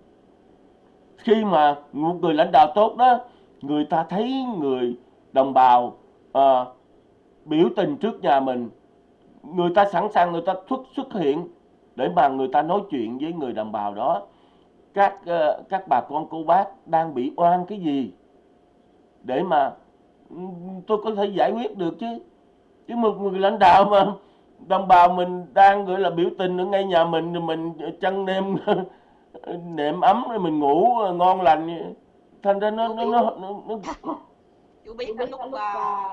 Khi mà một người lãnh đạo tốt đó người ta thấy người đồng bào ờ, biểu tình trước nhà mình người ta sẵn sàng người ta xuất xuất hiện để mà người ta nói chuyện với người đồng bào đó các ờ, các bà con cô bác đang bị oan cái gì? Để mà ừ, tôi có thể giải quyết được chứ. Chứ một người lãnh đạo mà đồng bào mình đang gọi là biểu tình ở ngay nhà mình rồi mình chăn nêm [LAUGHS] nệm ấm rồi mình ngủ ngon lành. Thành ra nó nó nó, nó, nó chú biết biết lúc à,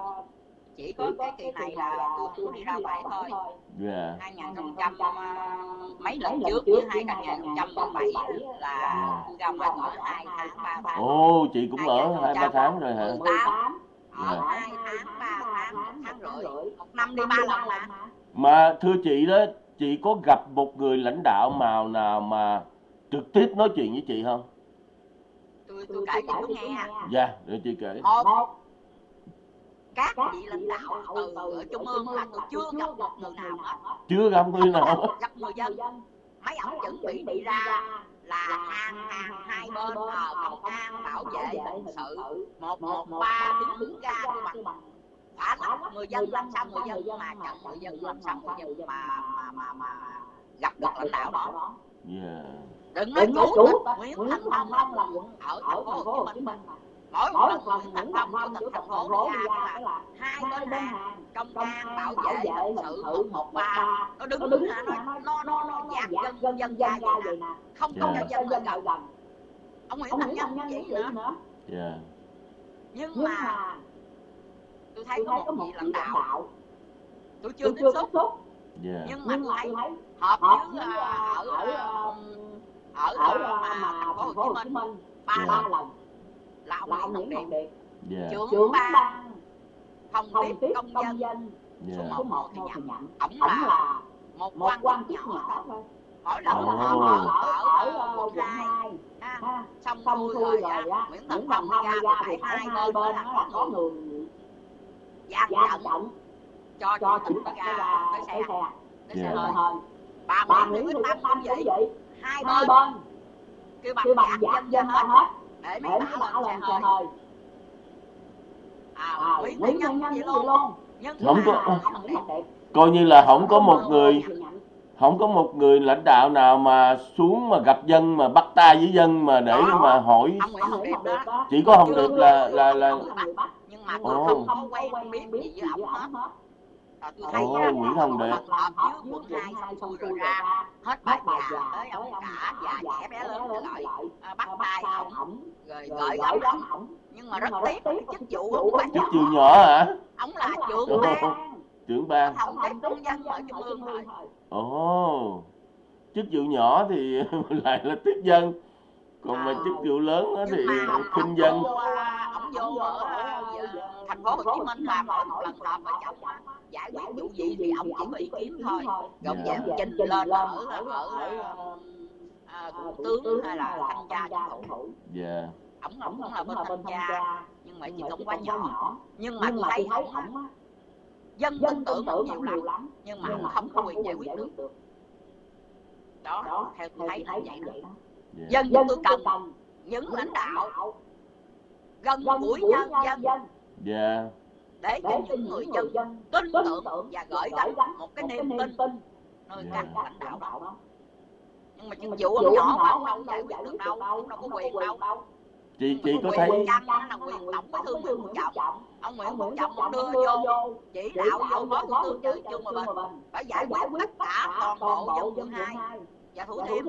chỉ có cái kỳ này là tôi có đi ra ngoài thôi. dạ. 2000 à, mấy lần trước với 2007 là tôi ra ngoài ở hai tháng ba tháng. Ồ chị cũng ở hai ba tháng rồi hả? 18 ở Dạ. hai tháng ba tháng một tháng rưỡi. một năm đi ba lần mà. mà. Thưa chị đó chị có gặp một người lãnh đạo nào nào mà trực tiếp nói chuyện với chị không? Tôi tôi kể cho chú nghe dạ để chị kể. Một các vị lãnh đạo từ ở trung ương là tôi chưa gặp một người nào hết. Chưa gặp người nào hết. gặp người dân. Mấy ông chuẩn bị đi ra là hàng hàng hai bên ờ, công an bảo vệ hình sự. một một ba đứng ra cái bằng. phá lắc người dân làm sao người dân mà chặn người dân làm sao người dân mà mà mà mà gặp được lãnh đạo đó. đừng nói chủ chủ tịch Nguyễn Thành Phong là quận ở ở thành phố Hồ Chí Minh mỗi Nguyễn Thành những phong tịch của thành thành phố ra ra là là hai bên hàng hàng công công an bảo vệ hình sự một một một ba. Nó đứng đứng ra nó nó nó nó dạt dân dân dân dân dân ra vậy nè. không Dạ. không cho không dân lại dân lại gần ông Nguyễn Thành Nhân vậy nữa. Dạ. Nhưng mà tôi thấy có một có một vị lãnh đạo tôi chưa tiếp xúc. xúc. Dạ. Nhưng mà họp họp với à, à, ở ở à, ở ở à, mà thành phố Hồ Chí Minh Dạ. ba lần lần là ông là ông Nguyễn Nguyễn Ngọc Ngọc Điệp Điệp dạ. Trưởng trưởng ban phòng tiếp công công dân. dân. Dạ. Số một một thì nhận. ổng là là một quan quan chức nhỏ thôi. mỗi lần họp Ồ. ở ở quận hai hai ha ha. xong xong xuôi rồi á Nguyễn Nguyễn Phong Phong ra thì hai bên đó là có người gian trận cho cho chủ chủ tịch tịch ra tới xe. tới xe Dạ. hơi. Hơi. Bà bà Nguyễn Nguyễn Tâm Tâm cũng vậy. Hai bên. kêu bằng dạt dân ra dân hết để mấy để lên lên xe hơi à à Nguyễn Nhân Nhân Nhân vậy luôn. Không có- coi như là không có một người không có một người lãnh đạo nào mà xuống mà gặp dân mà bắt tay với dân mà để Đó. mà hỏi chỉ có Hồng Chưa Điệp là là là nhưng mà tôi không có quen biết gì với ổng hết Rồi tôi thấy Ồ, á, Nguyễn Hồng Điệp. rồi hết bà già tới ông cả già trẻ bé lớn lại à, bắt tay ổng ổng. Rồi rồi gửi gắm. ổng. Nhưng mà rất tiếc chức vụ vụ không phải chức nhỏ vụ nhỏ hả? Ổng là trưởng ban. trưởng ban. Phòng tiếp công dân ở trung ương thôi. Ồ chức vụ nhỏ thì [LAUGHS] lại là tiếp dân. Còn mà chức vụ lớn đó thì mà khinh dân vô ổng vô ở thành phố Hồ Chí Minh là mỗi một lần họp ở trong á, giải quyết vụ gì thì ổng chỉ có ý kiến thôi. rồi Dạ. về trình lên ở ở ở à, thủ tướng hay là thanh tra chính phủ? dạ. Ổng là ổng cũng là là bên thanh tra nhưng mà chỉ cũng quá nhỏ. nhưng mà tôi thấy ổng ổng dân dân tin tưởng tưởng ổng nhiều lắm nhưng mà ổng không có quyền giải quyết được. đó theo tôi thấy là vậy đó. dạ. Dân dân tôi chúng cần tôi cần những lãnh đạo gần gũi nhân dân. dân. Dạ để cho những người dân tin tưởng và gửi gắm một cái niềm tin nơi các các lãnh đạo đó. nhưng mà chức mà vụ ông nhỏ ông ông đâu giải quyết được đâu ông đâu có quyền đâu. chị chị mà có thấy đó là quyền tổng bí thư Nguyễn Phú Trọng ông Nguyễn Phú Trọng ông đưa vô chỉ đạo vô phó thủ tướng trừ Trương Hòa Bình phải giải quyết tất cả toàn bộ dân quận hai và thủ thiêm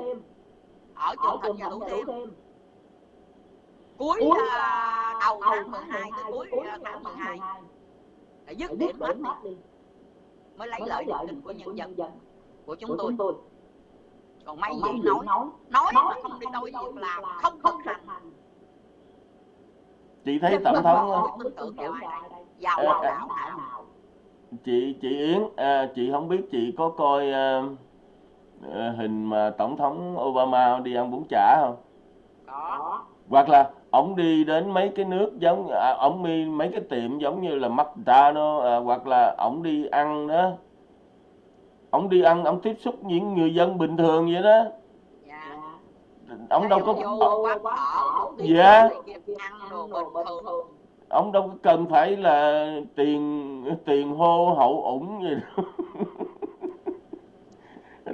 ở trường thịnh và thủ thiêm cuối đầu tháng 12 tới cuối tháng 12 là dứt điểm hết đi. Mới lấy lợi niềm tin của nhân dân của chúng tôi. còn mấy vị nói? nói? Mà không đi đôi việc làm không thực hành. Chị thấy tổng thống ờ. đạo nào chị chị Yến à, chị không biết chị có coi à, ờ, hình mà tổng thống Obama đi ăn bún chả không? Có. Có. Hoặc là ổng đi đến mấy cái nước giống à, ổng đi mấy cái tiệm giống như là McDonald's à, hoặc là ổng đi ăn đó. Ổng đi ăn ổng tiếp xúc những người dân bình thường vậy đó. Dạ. Ổng đâu có Dạ. ổng đâu có cần phải là tiền tiền hô hậu ủng gì đâu.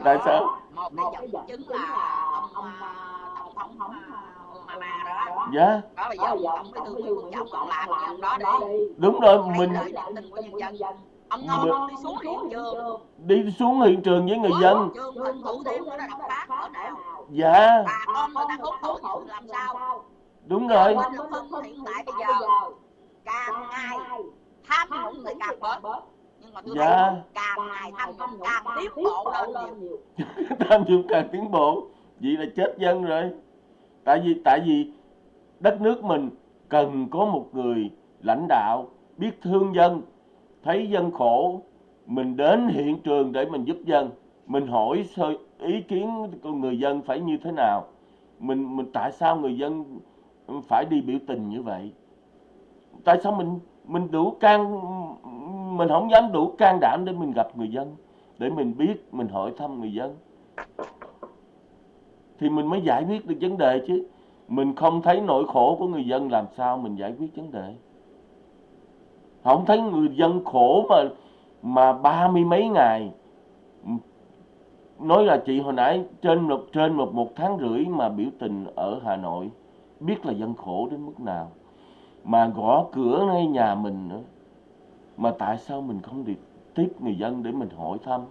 Tại sao? một cái dẫn chứng là ông ông à, à, tổng tổng thống à, à, đó dạ. Đó bây giờ đó giờ ông ông tổng bí bí thư thư Nguyễn Nguyễn Phú Trọng Trọng làm làm gì ông đó đi đúng rồi mình ông ngon đi xuống hiện trường. Đi xuống hiện trường với người dân. dạ. Bà con người ta hốt khổ chịu làm sao? Đúng rồi. Hiện tại bây giờ càng ngày tham nhũng thì càng bớt. nhưng mà tôi Dạ. thấy càng ngày tham nhũng càng tiến bộ lên nhiều. [LAUGHS] Tham nhũng càng tiến bộ. Vậy là chết dân rồi tại vì tại vì đất nước mình cần có một người lãnh đạo biết thương dân, thấy dân khổ, mình đến hiện trường để mình giúp dân, mình hỏi ý kiến của người dân phải như thế nào. Mình mình, tại sao người dân phải đi biểu tình như vậy? Tại sao mình mình đủ can, mình không dám đủ can đảm để mình gặp người dân, để mình biết, mình hỏi thăm người dân? Thì mình mới giải quyết được vấn đề chứ. Mình không thấy nỗi khổ của người dân, làm sao mình giải quyết vấn đề? Không thấy người dân khổ mà mà ba mươi mấy ngày. Nói là chị hồi nãy trên một trên một một tháng rưỡi mà biểu tình ở Hà Nội, biết là dân khổ đến mức nào. Mà gõ cửa ngay nhà mình nữa. Mà tại sao mình không đi tiếp người dân để mình hỏi thăm?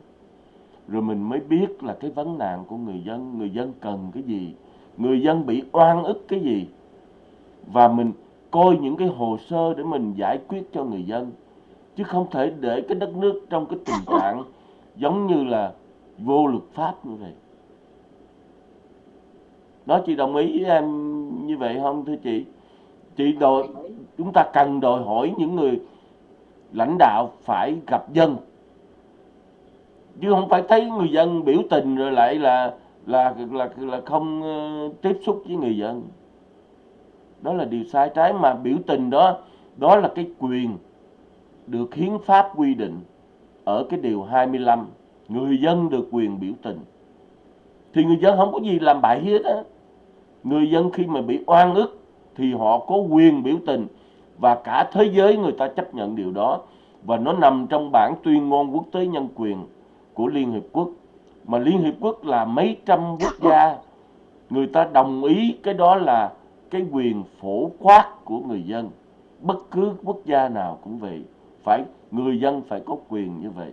Rồi mình mới biết là cái vấn nạn của người dân người dân cần cái gì, người dân bị oan ức cái gì. Và mình coi những cái hồ sơ để mình giải quyết cho người dân, chứ không thể để cái đất nước trong cái tình trạng giống như là vô luật pháp như vậy. Đó, chị đồng ý với em như vậy không, thưa chị? Chị đòi, chúng ta cần đòi hỏi những người lãnh đạo phải gặp dân chứ không phải thấy người dân biểu tình rồi lại là là là là không ờ, tiếp xúc với người dân. Đó là điều sai trái mà biểu tình đó đó là cái quyền được hiến pháp quy định ở cái điều 25 người dân được quyền biểu tình. Thì người dân không có gì làm bậy hết á. Người dân khi mà bị oan ức thì họ có quyền biểu tình và cả thế giới người ta chấp nhận điều đó. Và nó nằm trong bản tuyên ngôn quốc tế nhân quyền của Liên Hiệp Quốc. Mà Liên Hiệp Quốc là mấy trăm quốc gia, người ta đồng ý cái đó là cái quyền phổ quát của người dân. Bất cứ quốc gia nào cũng vậy, phải, người dân phải có quyền như vậy.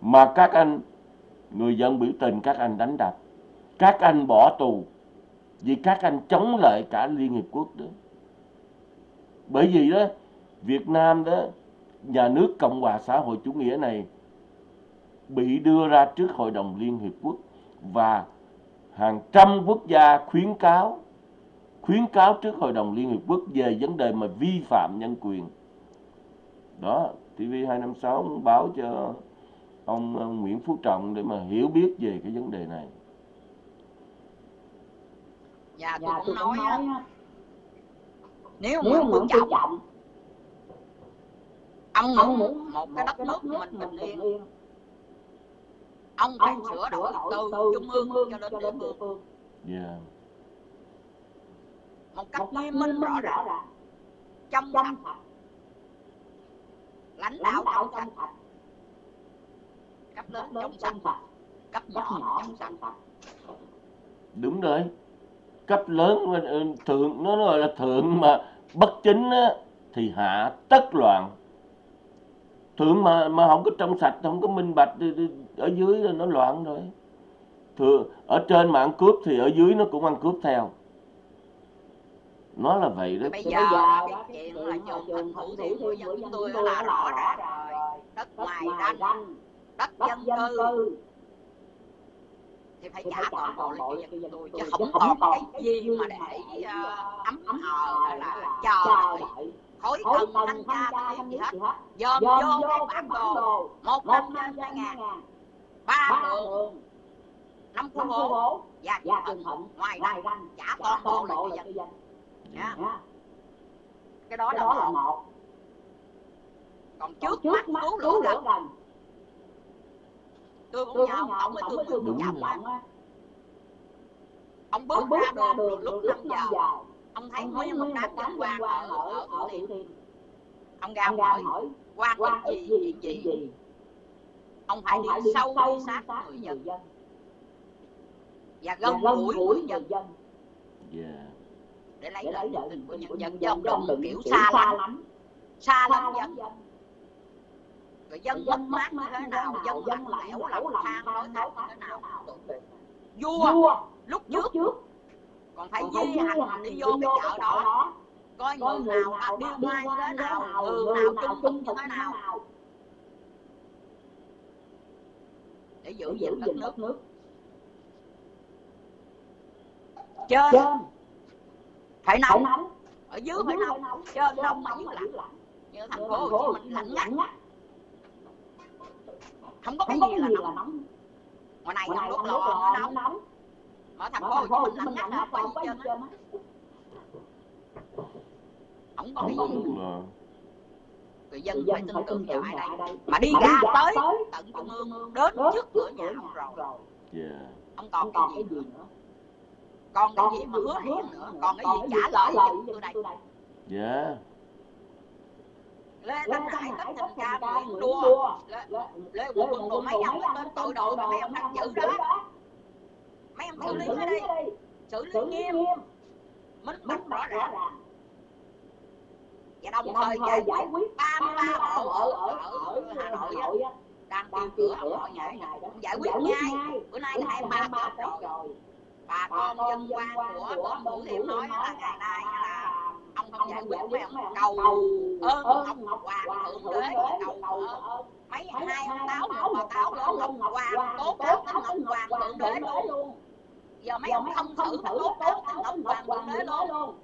Mà các anh, người dân biểu tình các anh đánh đập. Các anh bỏ tù vì các anh chống lại cả Liên Hiệp Quốc đó. Bởi vì đó, Việt Nam đó, nhà nước Cộng hòa xã hội chủ nghĩa này bị đưa ra trước Hội đồng Liên Hiệp Quốc và hàng trăm quốc gia khuyến cáo khuyến cáo trước Hội đồng Liên Hiệp Quốc về vấn đề mà vi phạm nhân quyền. Đó, TV256 muốn báo cho ông, ông Nguyễn Phú Trọng để mà hiểu biết về cái vấn đề này. và tôi Dạ cũng tôi nói cũng á, nói á, nếu nếu Nguyễn Phú Trọng Trọng ông ông muốn muốn một cái đất nước mình bình yên ông phải sửa đổi từ trung ương cho đến địa phương. Yeah. một cách nghiêm minh rõ ràng. trong sạch. lãnh đạo trong sạch. cấp lớn trong sạch. cấp nhỏ trong sạch. Đúng rồi. Cấp lớn ừ, thượng nó gọi là thượng mà bất chính á, thì hạ tất loạn. Thượng mà mà không có trong sạch, không có minh bạch thì- thì ở dưới là nó loạn rồi. Thượng ở trên mà ăn cướp thì ở dưới nó cũng ăn cướp theo. Nó là vậy đó. bây giờ bây giờ đó, đó, cái chuyện là là dùng dùng thành thủ thủ thiêm của dân tôi là rõ là ràng rõ rồi. Đất ngoài ranh ranh. đất dân dân cư. thì phải trả toàn bộ lại cho dân tôi chứ không còn còn cái gì mà để ờ, ấm hờ hay là chờ đợi. khối tân thanh tra gì hết? dòm dòm vô cái bản đồ. một năm hai ngàn ba đường năm khu phố và trường thận ngoài ra trả toàn bộ là cho dân. Nha. Nha. cái đó cái là đó là một. Còn trước mắt cứu lửa gần tôi cũng tôi nhờ ông tổng Nguyễn Đúng Trọng rồi. á. ông bước ông bước ra đường đường lúc lúc 5 năm giờ. Ông thấy ông một đám dân đám quan ở ở ở Thiêm ông ra ông hỏi ít ít gì chuyện gì ông phải ông đi sâu sâu đi sát sát người dân dân. Và gần gũi người dân dân. Yeah. để lấy lợi tin của nhân dân chứ ông dân đừng kiểu kiểu xa xa lắm. Xa lắm dân dân rồi dân mất mát như thế nào dân lạnh lẽo lòng than nói thế nào. vua lúc trước còn phải di hành đi vô cái chợ đó. coi người nào nào điêu như thế nào người nào trung như thế nào nào để giữ giữ gìn đất nước. Nước trên. Trên. Phải phải nóng. Ở dưới phải nóng. nóng. Trên trên nóng mà dưới lạnh. Như thành phố Hồ Chí Minh lạnh ngắt không có cái không có gì cái là nóng. là nóng. Ngoài này đốt ông lò nó nóng nó nóng. mà thành ở phố Hồ thành phố Hồ Chí Minh lạnh ngắt không có gì trên không có cái gì á Không có lò. Người dân phải tin tưởng vào ai đây? đây? Mà đi ra tới tận trung ương đến trước cửa nhà ông rồi. ông còn cái gì nữa? nữa? Còn cái gì mà hứa hẹn nữa? còn cái gì trả lời giùm tôi đây? đây? Yeah. lê thanh hải tất thành ca nguyễn đua lê quận quân Quân mấy ông tên tên tội đồ đồ mấy ông đang giữ đó. mấy ông xử lý cái đi. Xử lý nghiêm. minh bạch rõ ràng và đồng thời giải giải quyết quyết 33 33 hộ ở, ở ở, Hà Nội á, đang tiêu cửa mỗi ngày ngày đó. giải quyết ngay. bữa nay là 23 Tết rồi. bà con dân quan của bên Thủ Thiêm nói là ngày nay là ông không ông giải quyết mấy ông ông cầu ơn ơn ngọc hoàng thượng đế cầu ơn. mấy hai ông táo ông bà táo lên ngọc hoàng tố cáo tới ngọc hoàng thượng đế luôn. luôn. Giờ mấy ông không ông thử không nó thử tố nó cáo tố tới cáo ngọc hoàng thượng đế luôn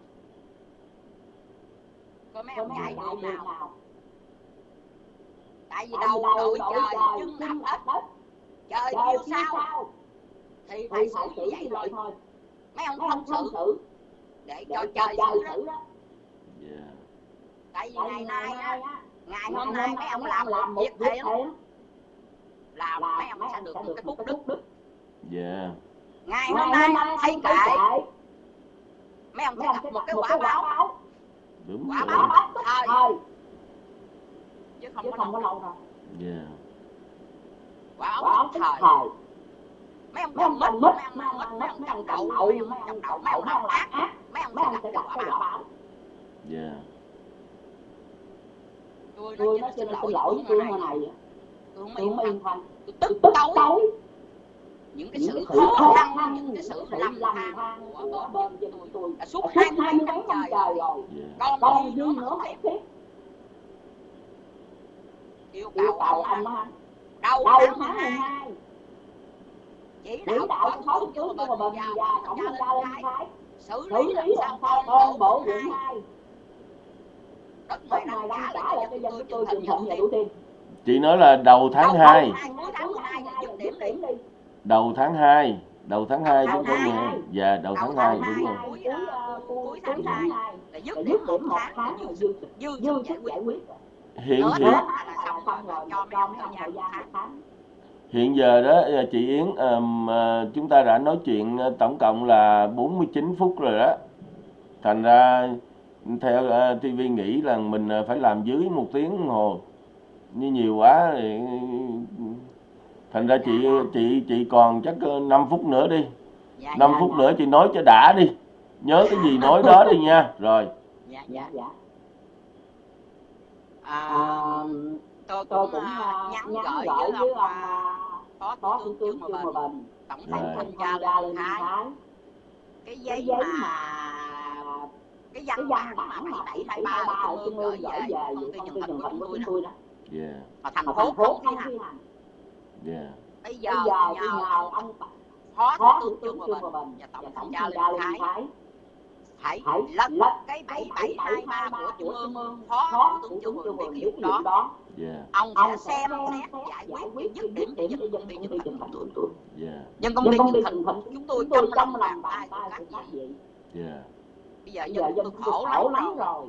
coi mấy rồi ông chạy chạy nào? Tại vì đầu đội trời trời chân áp đất trời kêu sao? thì phải xử như vậy thôi. Mấy ông không ông không xử. để cho trời xử đó. Tại vì ngày nay á ngày hôm nay mấy ông làm một việc thiện. là mấy ông sẽ được một cái phúc đức. đức. Yeah. ngày hôm nay thấy kệ. mấy ông sẽ gặp một cái quả báo Đúng Quả báo tức Thời. thời chứ không chứ có không có lâu đâu Yeah. quả báo tức thời mấy ông mấy ông trồng trồng mít mấy ông mít mấy ông trồng đậu mấy mấy ông ông trồng đậu mấy ông đậu làm mấy ông ác mấy ông mấy sẽ sẽ cái quả báo Yeah. tôi tôi nói xin lỗi tôi nay nay tôi không yên tâm tôi tức tối những cái sự khó khăn những cái sự lầm than của của bên bên dân tôi đã suốt suốt hai mươi hai mấy mươi năm mấy năm trời rồi. còn gì nữa không biết biết yêu cầu ông đầu đầu tháng tháng 12 12 chỉ đạo đạo phó phó thủ thủ tướng của của bình bình và tổng tra lên lên thái xử lý làm sao toàn toàn bộ quận hai. 2 đất ngoài đang trả lại cho dân tôi trường thận và đủ tiền Chị. Nói là đầu tháng Đầu 2. tháng cuối tháng 12 là dứt điểm đi Đầu tháng 2. Đầu tháng 2 tháng chúng tôi nghe. Dạ, đầu Đầu tháng tháng 2 đúng hai. rồi. Cuối, cuối à, cuối cuối tháng tháng hai. 2 là dứt điểm một tháng dư dư dư dư sức giải quyết Hiện hiện hiện giờ đó ờ, chị Yến ờ, chúng ta đã nói chuyện ờ, tổng cộng là 49 phút rồi đó. Thành ra theo uh, TV nghĩ là mình ờ, phải làm dưới một tiếng đồng hồ. Như nhiều quá thì thành ra chị chị chị còn chắc 5 phút nữa đi. dạ 5 dạ phút nữa chị nói cho đã đi. Nhớ cái gì nói đó đi nha. [LAUGHS] Rồi. dạ dạ. Dạ dạ. À, tôi tôi cũng cũng à, nhắn nhắn gửi gửi với ông ông phó phó thủ tướng Trương Hòa Bình. Tổng Rồi. thanh tra lên lên thái. Cái cái giấy giấy mà mà cái cái văn bản mà mà 7723 723 ở ở trung ương gửi về công ty yeah. bây giờ, bây giờ ờ, nhờ, nhờ anh phó thủ tướng Trương Hòa Bình, và tổng thống Gia Lê Thái, Thái. Hãy lật cái bảy bảy hai ba của chủ ương phó thủ tướng Trương Hòa Bình điều đó, đó. Yeah. ông sẽ xem xét giải quyết những dứt điểm những công việc những thành tựu tụi nhưng công việc những thành tựu chúng tôi trong lòng làm bài của các vị. bây giờ dân tôi khổ lắm rồi.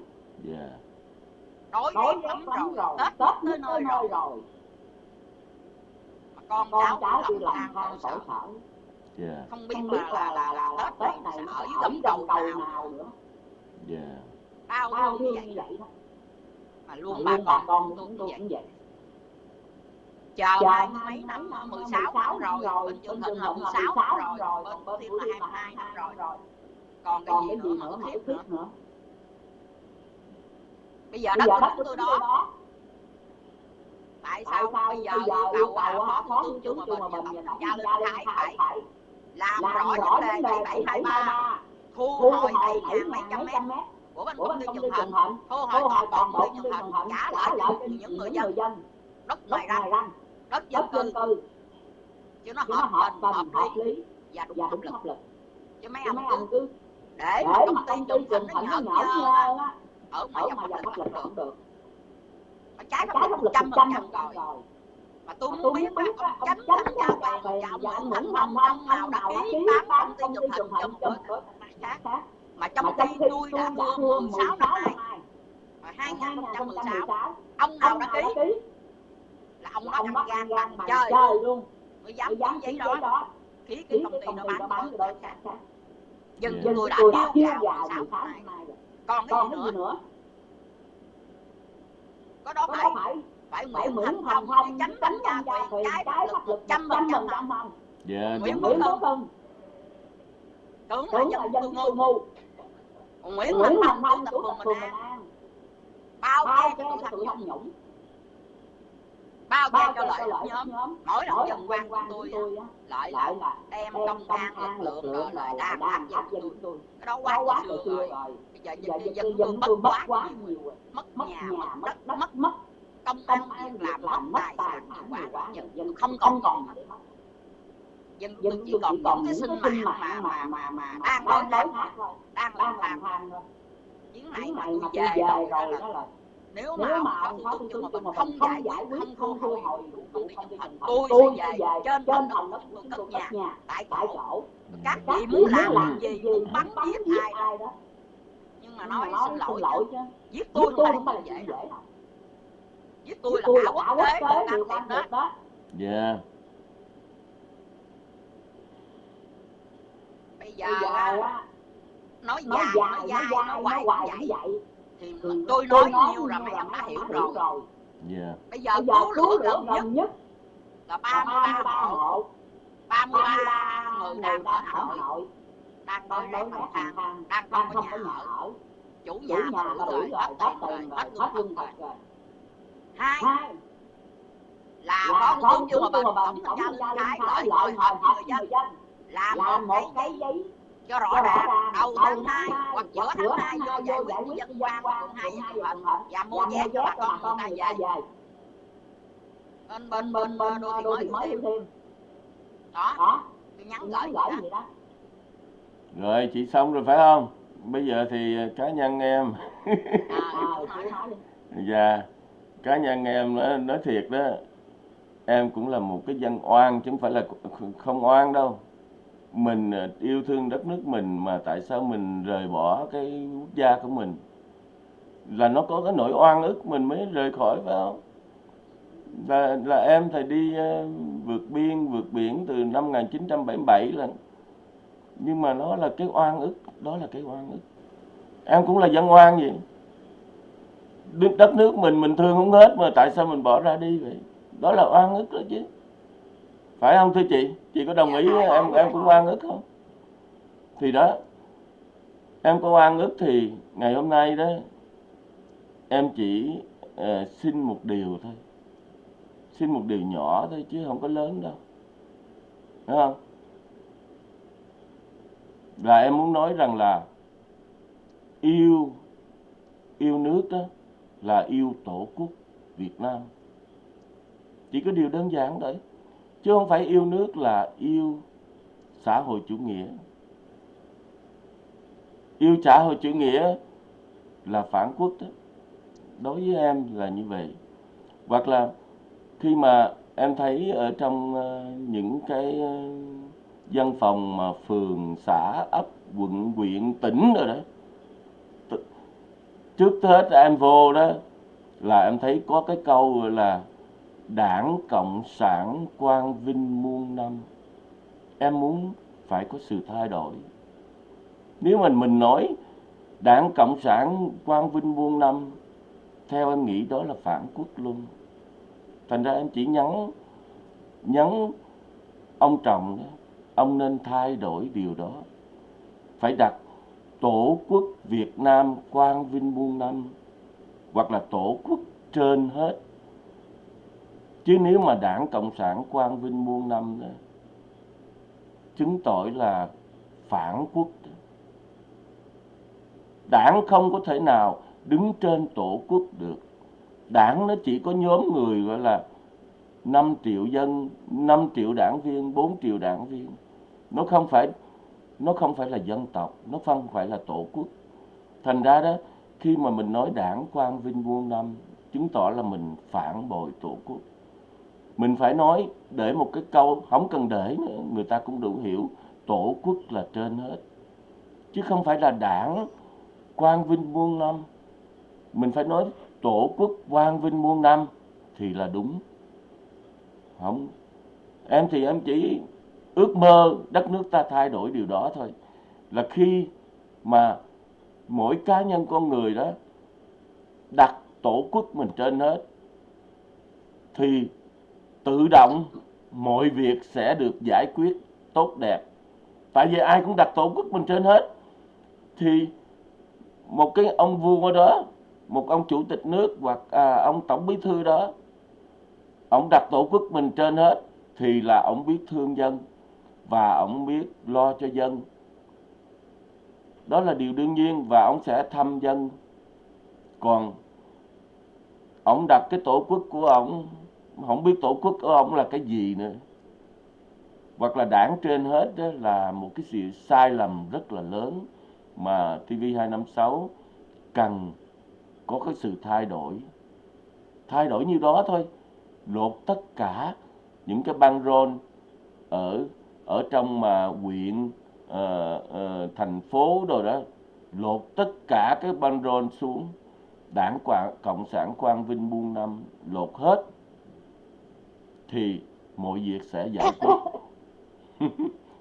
đói lắm rồi. tết tới nơi rồi con con cháu đi làm than khổ sở. Yeah. không biết, không biết là, là, là, là tết này nó ở dưới gầm đầu cầu nào, nữa. Yeah. bao bao nhiêu như vậy đó. Mà luôn mà bà con tôi cũng vậy, vậy. Chờ hai mấy năm mười sáu rồi bên chương thịnh mười sáu rồi bên bữa thiên là hai mươi hai năm rồi. còn cái gì nữa mà thiếu nữa? bây giờ đất của tôi đó tại sao bây giờ yêu cầu phó thủ tướng Trương Hòa Bình và Tổng Giao Linh Hải phải làm rõ vấn đề 723 thu hồi 7.700 mét. của bên công ty trường thịnh thu hồi toàn bộ công ty trường thịnh trả lại cho những người dân. đất ngoài ranh. đất dân cư. chứ nó hợp tình hợp lý. và dạ, đúng pháp lực chứ mấy anh cứ để công ty trường thịnh nó nhỏ ở ngoài dòng pháp lực cũng được mà trái pháp luật trăm phần trăm rồi. mà tôi muốn biết mà ông tránh tham gia vào vào ông thành ông ông nào đã ký bán công ty trùng hạnh cho một khác. mà trong khi tôi đã mua 16 năm nay 2016 ông nào đã ký. là ông ông bắt gan bằng chơi luôn. mới dám dám giấy đó. ký cái công ty nó bán cho dân tôi đã kêu vào 16 năm nay còn cái gì nữa? có đó phải. phải. Nguyễn Thành Phong chánh đánh gia quyền trái pháp luật trăm phần trăm không dạ Nguyễn Quốc Hưng tưởng là dân tôi ngu Nguyễn Thành Phong chủ tịch phường Bình An. Bao che cho sự tham nhũng. Bao che cho lợi nhóm. mỗi lần dân quan của tôi lại lại là đem công an lực lượng lợi đam áp dân tôi. cái đó quá xưa rồi giờ dân dân dân tôi mất quá nhiều mất mất nhà mất đất mất mất công an việc làm mất tài sản quá. dân dân không còn còn dân dân chỉ còn còn cái sinh mạng mà mà mà mà đang nói nói đang lang thang thôi. Chuyến này mà tôi về rồi đó là nếu mà nếu mà ông phó thủ tướng mà không giải quyết không thu hồi đủ vụ không thành tôi tôi về trên trên phòng đất của cất nhà tại tại chỗ. các vị muốn làm gì bắn giết ai đó mà nói xin lỗi, lỗi chứ. giết tôi không phải là chuyện dễ đâu. giết tôi là cả quốc tế một năm tiếp đó. Dạ. Bây giờ á nói dài nói dài nói hoài cũng vậy thì tôi nói nhiều là mấy em đã hiểu rồi. Dạ. Yeah. Bây giờ cứu lửa gần nhất, nhất là 33 hộ. 33 người đang ở Hà Nội đang đói rét bàng đang không có nhà ở chủ nhà chủ nhà tử rồi hết tiền rồi hết lương thật rồi. Hai. Là con con chưa mà bà tổng thanh tra lên cái lợi lợi hợp người dân. làm một cái giấy cho rõ ràng đầu tháng hai hoặc giữa tháng hai vô giải quyết dân quan quận hai hai hợp và mua vé cho bà con con này về. bên bên bên bên đô thị mới mới thêm đó. tôi nhắn gửi gửi gì đó. Rồi chị xong rồi phải không? bây giờ thì à, cá nhân em. [LAUGHS] Dạ cá nhân em nói, nói thiệt đó em cũng là một cái dân oan chứ không phải là không oan đâu. Mình à, yêu thương đất nước mình mà tại sao mình rời bỏ cái quốc gia của mình? Là nó có cái nỗi oan ức mình mới rời khỏi phải không? Là, là em thì đi uh, vượt biên vượt biển từ năm 1977 là nhưng mà nó là cái oan ức đó là cái oan ức. Em cũng là dân oan vậy. Đất nước mình mình thương không hết mà tại sao mình bỏ ra đi vậy? Đó là oan ức đó chứ. Phải không thưa chị? Chị có đồng ý em em cũng oan ức không? Thì đó em có oan ức thì ngày hôm nay đó em chỉ uh, xin một điều thôi. Xin một điều nhỏ thôi chứ không có lớn đâu. Đúng không? Là em muốn nói rằng là yêu yêu nước đó là yêu tổ quốc Việt Nam. Chỉ có điều đơn giản đấy chứ không phải yêu nước là yêu xã hội chủ nghĩa. Yêu xã hội chủ nghĩa là phản quốc đó đối với em là như vậy. Hoặc là khi mà em thấy ở trong ờ, những cái ờ, văn phòng mà phường xã ấp quận huyện tỉnh rồi đó. Trước hết em vô đó là em thấy có cái câu là đảng cộng sản quang vinh muôn năm. Em muốn phải có sự thay đổi. Nếu mà mình nói đảng cộng sản quang vinh muôn năm theo em nghĩ đó là phản quốc luôn thành ra em chỉ nhắn nhắn ông trọng đó, ông nên thay đổi điều đó. Phải đặt tổ quốc việt nam quang vinh muôn năm, hoặc là tổ quốc trên hết. Chứ nếu mà đảng cộng sản quang vinh muôn năm đó, chứng tỏ là phản quốc. Đó. đảng không có thể nào đứng trên tổ quốc được. Đảng nó chỉ có nhóm người gọi là 5 triệu dân 5 triệu đảng viên 4 triệu đảng viên nó không phải, nó không phải là dân tộc, nó không phải là tổ quốc. Thành ra đó, khi mà mình nói đảng quang vinh muôn năm, chứng tỏ là mình phản bội tổ quốc. Mình phải nói để một cái câu không cần để nữa, người ta cũng đủ hiểu, tổ quốc là trên hết. Chứ không phải là đảng quang vinh muôn năm. Mình phải nói tổ quốc quang vinh muôn năm thì là đúng. Không, em thì em chỉ ước mơ đất nước ta thay đổi điều đó thôi. Là khi mà mỗi cá nhân con người đó đặt tổ quốc mình trên hết thì tự động mọi việc sẽ được giải quyết tốt đẹp. Tại vì ai cũng đặt tổ quốc mình trên hết thì một cái ông vua đó một ông chủ tịch nước hoặc à, ông tổng bí thư đó ông đặt tổ quốc mình trên hết thì là ông biết thương dân và ông biết lo cho dân. Đó là điều đương nhiên và ông sẽ thăm dân. Còn ông đặt cái tổ quốc của ông không biết tổ quốc của ông là cái gì nữa. Hoặc là đảng trên hết đó là một cái sự sai lầm rất là lớn mà TV256 cần có cái sự thay đổi. Thay đổi như đó thôi. Lột tất cả những cái băng rôn ở ở trong mà huyện uh, uh, thành phố rồi đó lột tất cả cái băng rôn xuống. Đảng quảng, cộng sản quang vinh buôn năm lột hết thì mọi việc sẽ giải quyết. [LAUGHS]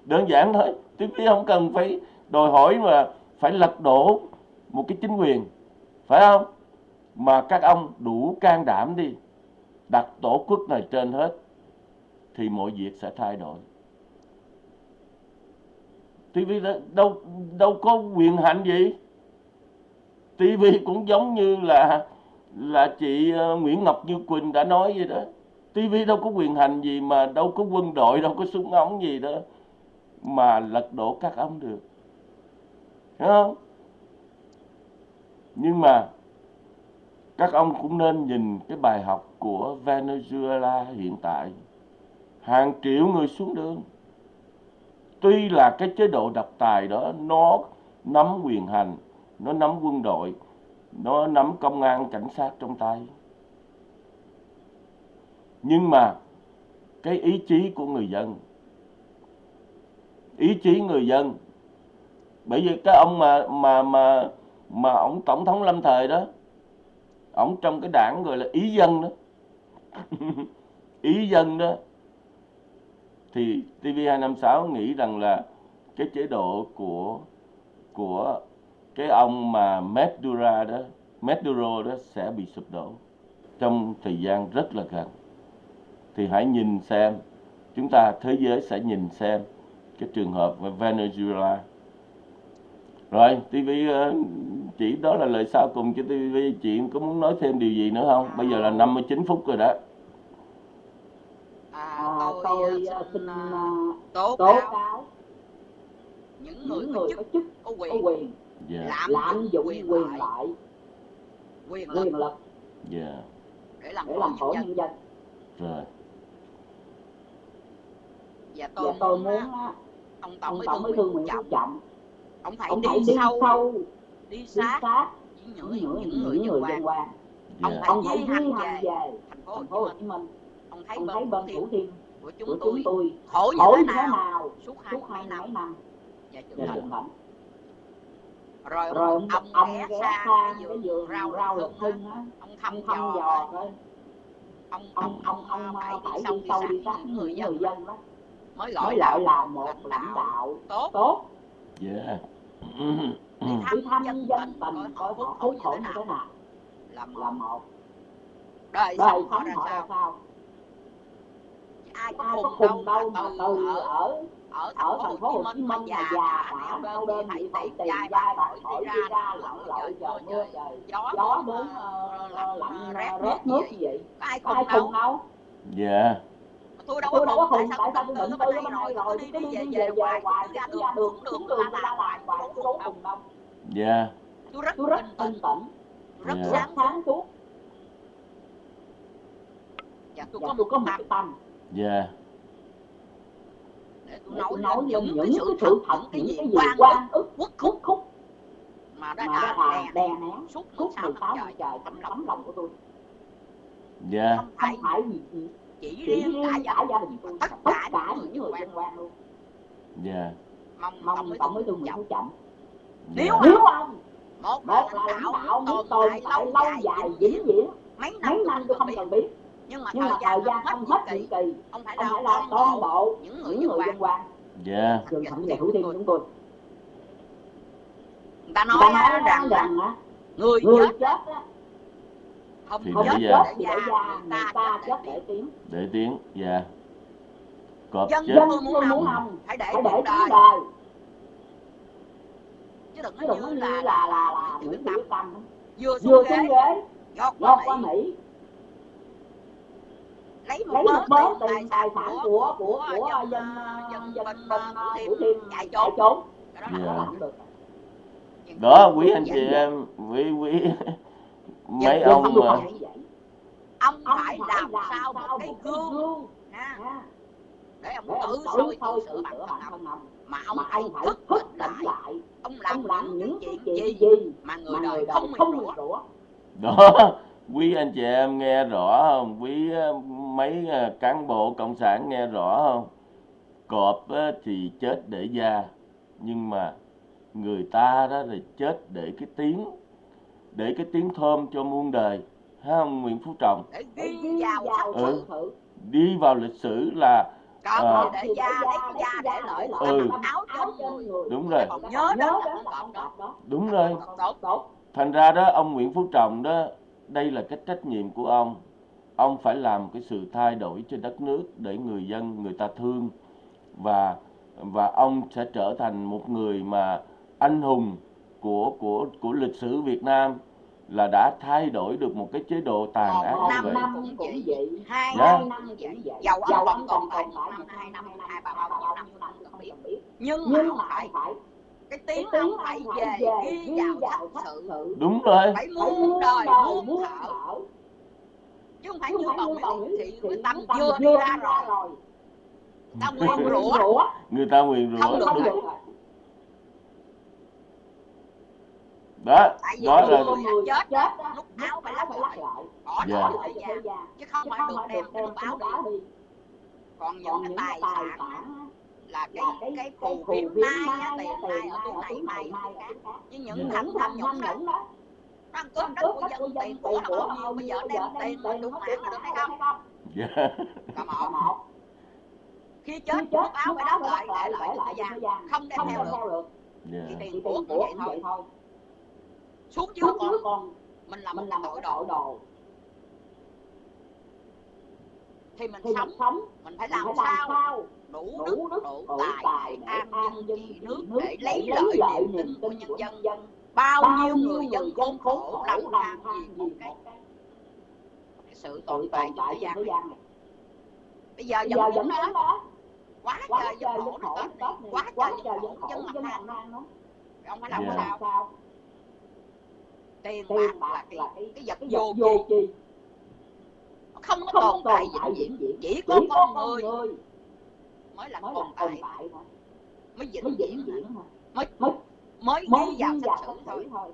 Đơn giản thôi tiếp đi không cần phải đòi hỏi mà phải lật đổ một cái chính quyền phải không? Mà các ông đủ can đảm đi đặt tổ quốc này trên hết thì mọi việc sẽ thay đổi TV đâu đâu có quyền hạnh gì. TV cũng giống như là là chị ờ, Nguyễn Ngọc Như Quỳnh đã nói vậy đó. TV đâu có quyền hành gì mà đâu có quân đội, đâu có súng ống gì đó mà lật đổ các ông được. Hiểu không? Nhưng mà các ông cũng nên nhìn cái bài học của Venezuela hiện tại. Hàng triệu người xuống đường tuy là cái chế độ độc tài đó, nó nắm quyền hành, nó nắm quân đội, nó nắm công an, cảnh sát trong tay. Nhưng mà cái ý chí của người dân, ý chí người dân, bởi vì cái ông mà mà mà mà ông tổng thống lâm thời đó, ông trong cái đảng gọi là ý dân đó. [LAUGHS] Ý dân đó thì TV256 nghĩ rằng là cái chế độ của của cái ông mà Maduro đó Maduro đó sẽ bị sụp đổ trong thời gian rất là gần. Thì hãy nhìn xem, chúng ta, thế giới sẽ nhìn xem cái trường hợp Venezuela. Rồi TV ờ, chỉ đó là lời sau cùng cho TV chị có muốn nói thêm điều gì nữa không? Bây giờ là 59 phút rồi đó tôi à, à, xin à, tố cáo những người có chức, có quyền yeah. Dạ. lạm dụng quyền, quyền lại quyền lực, quyền lực. Yeah. để làm khổ nhân dân. rồi. Và tôi, và tôi muốn á, ông tổng bí thương Nguyễn Phú Trọng, ông phải ông đi, đi sâu, sâu đi sát những, những, những người dân quan yeah. ông phải ông phải hành về thành phố Hồ Chí Minh. Ông thấy bên Thủ Thiên của chúng, của chúng tôi khổ như thế nào, nào suốt hai mấy năm, năm. Dạ, trưởng thành rồi, rồi ông, ông, ông ghé xa cái vườn rau rau lục hưng ông thăm thăm dò coi. ông ông ông ông ờ, phải đi sâu đi sâu sát người dân người dân đó mới gọi lại là một lãnh đạo tốt. yeah. Dạ. Ừ. đi thăm thăm dân tình mình coi khốn khổ như thế nào. Là một. Đời sống họ ra sao? ai có cùng đâu mà từ ở ở thành phố Hồ Chí Minh mà già đã đau đơn bị bỏ tiền ra bỏ khỏi đi ra lặn lội trời mưa trời gió đến lạnh rét nước như vậy ai cùng đâu dạ tôi đâu có khùng tại sao tôi định tư hôm rồi tôi đi về về hoài ra đường đường đường đường ra hoài hoài tôi đâu cùng đâu dạ tôi rất tôi rất bình tĩnh rất sáng sáng suốt dạ tôi có một cái tâm dạ. Để tôi nói, nói những, cái sự thực thật những cái gì quan ức quốc khúc. khúc. Mà đã mà là đè nén suốt 16 năm trời tấm lòng, của tôi. Dạ. Yeah. không phải, gì, chỉ chỉ riêng cả gia, gia đình tôi tất cả những người liên quan luôn dạ. Mong mong tổng với tôi Nguyễn Phú chậm dạ. nếu ông một, một là lãnh đạo muốn tồn tại lâu dài vĩnh viễn mấy năm tôi không cần biết nhưng mà, nhưng thời, mà gian thời gian không hết nhiệm kỳ. ông phải là toàn bộ những người dân quan dạ. Trường thẩm về thủ tiên chúng tôi. Người ta nói, người ta nói rằng, rằng á người, người chết, không thì không chết giờ. để già người ta, ta chết để tiếng để tiếng dạ. Cọp dân chết. dân muốn muốn ông phải để phải để đời. đời. Chứ đừng nói như là là là, là, là, là, là, là, là, là, là, lấy một bớt tiền tài sản của của của dân dân dân của thiên chạy trốn. trốn. Đó là không dạ. được. Đó quý anh chị em quý quý mấy ông mà ông phải làm sao một cái gương dạ. để ông tự soi tự sửa bản thân ông mà ông phải thức thức lại. ông làm những chuyện gì mà người đời không hiểu đó. [LAUGHS] quý anh chị em nghe rõ không? Quý ờ, mấy ờ, cán bộ cộng sản nghe rõ không? Cọp ờ, thì chết để da nhưng mà người ta đó là chết để cái tiếng để cái tiếng thơm cho muôn đời ha không Nguyễn Phú Trọng? Đi vào ừ. đi vào lịch sử là à, đúng rồi. Nhớ đúng rồi. Thành ra đó ông Nguyễn Phú Trọng đó đây là cái trách nhiệm của ông ông phải làm cái sự thay đổi trên đất nước để người dân người ta thương và và ông sẽ trở thành một người mà anh hùng của của của lịch sử Việt Nam là đã thay đổi được một cái chế độ tàn còn ác như vậy. Dạ. Năm cũng vậy, hai yeah. năm vậy. Dầu ông vẫn còn phải một năm, hai năm, hai ba năm không biết. Nhưng, Nhưng mà phải cái tiếng cái ông phải về ghi vào sách sự. đúng rồi. Phải muốn đời muốn thở chứ không phải như bồng bồng chị mới tắm chưa đi ra rồi. ta nguyện rủa. người ta nguyện rủa. Không được rồi. đó đó là chết chết lúc áo phải lắp lại. bỏ đó lại ra chứ không phải được đem cái lúc đi. còn những cái tài sản là cái cái phù kiếm mai á, tiền mai ở chỗ này mày chứ những thằng tham nhũng đó nó cướp đất của dân tiền của là bao nhiêu bây giờ đem tiền của đúng mãn là thấy hay không? còn dạ. một khi chết nước áo phải đó lại để lại thời gian không đem theo được. Dạ. thì tiền của cũng vậy thôi. xuống dưới còn mình là mình là tội đồ. đồ. Thì mình sống mình phải làm sao đủ đức đủ tài an dân trị nước để lấy lợi niềm tin của nhân dân. bao nhiêu người dân khốn khổ lầm than gì một cái sự tồn tại của thế gian này. bây giờ vẫn vẫn đó. quá trời dân khổ nó tết quá trời dân khổ dân làm. Than nó. Ông phải làm dạ. sao? Tiền bạc là cái, cái vật vô chi không có tồn tại vĩnh viễn. Chỉ có con người mới là mới tồn tại. thôi. Mới vĩnh viễn thôi. Mới mới mới đi vào sách sử thôi.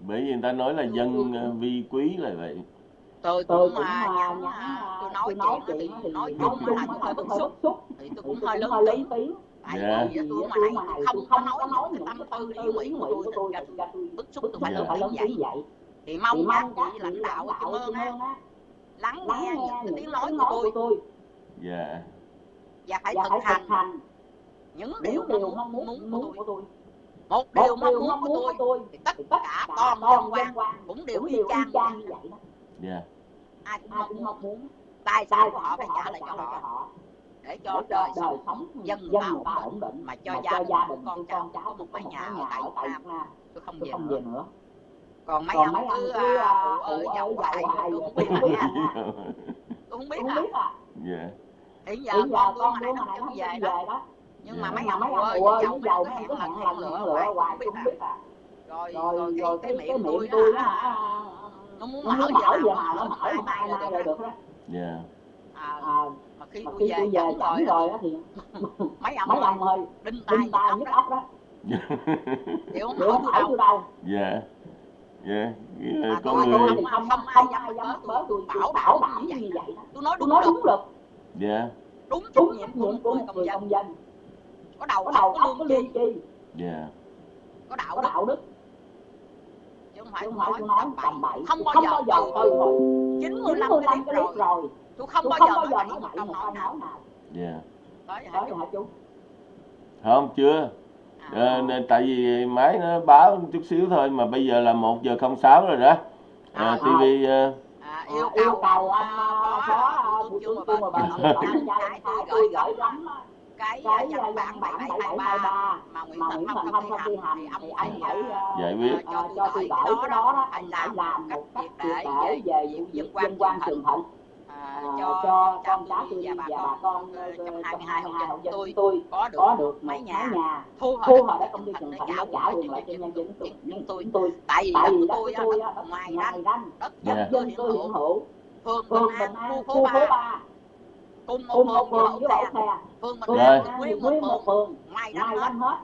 bởi vì người ta nói là dân ờ, vi quý là vậy. Tôi cũng mà nhắn ờ, tôi nói chuyện thì tôi nói chung là tôi hơi dạ. bức xúc. thì tôi cũng hơi lớn tiếng tại yeah. tôi mà này không không nói nói cái tâm tư ý nguyện của tôi thì bức xúc tôi phải lớn tiếng vậy. thì mong các vị lãnh đạo cảm ơn á lắng nghe những cái tiếng nói của tôi. dạ yeah. Dạ, và dạ, phải thực hành, hành. Những điều mong muốn, muốn, muốn của tôi. một điều mong muốn của tôi thì tất cả con quan cũng đều y chang như vậy yeah. Dạ. ai cũng mong muốn, muốn. tài sản của họ phải trả lại cho họ. để cho đời sống dân vào ổn định mà cho gia đình con cháu có một mái nhà ở tại Việt Nam. Tôi không về nữa. còn mấy ông cứ à, à, ở ơi giàu hoài [LAUGHS] tôi không biết tôi không biết à. Ý giờ, con, con hồi nãy nó không về đó, đó. Nhưng mà dạ. mấy ông ơi, chồng giàu nó hẹn lần hẹn lửa hoài, hoài cũng biết à. à. Rồi, rồi, rồi cái miệng tôi đó hả? À, à, nó muốn mở giờ mà nó mở, mai mai là được đó. Dạ. Mà khi tôi về, về rồi, đó thì [LAUGHS] mấy ông mấy ông ơi đinh tay nhức óc đó. chịu không hỏi tôi đâu. dạ. Dạ. Con ờ, người không không ai dám bớ tôi. bảo bảo bảo như vậy tôi nói đúng được dạ. Đúng trách nhiệm của một người công dân, dân. có đầu có đầu óc có lương chi dạ. Có đạo có đạo đức. Chứ không phải nói nói tầm bậy. không bao giờ từ rồi chín mươi lăm cái clip rồi. tôi không bao giờ nói bậy một câu nói nào. Dạ. Tới hả chú? không chưa. À, ờ, nên tại vì máy nó báo chút xíu thôi mà bây giờ là một giờ không sáu rồi đó. Ờ, à, à, tv à. Ờ, yêu cầu, yêu cầu phó thủ tướng chung và bà tổng cái tôi gửi gửi lắm cái ờ, ờ, văn bản 7723 mà Nguyễn Thành Phong không thi hành thì anh hãy giải quyết. cho tôi gửi cái đó đó. anh làm một cách triệt để về vụ dân quan trường thịnh À, à, cho, cho con cháu tôi và bà con, con ờ, trong 22 hộ gia đình tôi có được mấy nhà nhà, thu hồi đất công ty Trần Thạnh đã trả luôn lại cho nhân dân chúng tôi. Tôi tại vì đất của tôi ngoài ranh đất dân tôi hiện hữu phường Bình An khu phố ba, cùng một phường với bậu xe. Phường Bình An nguyên một phường. ngoài ranh hết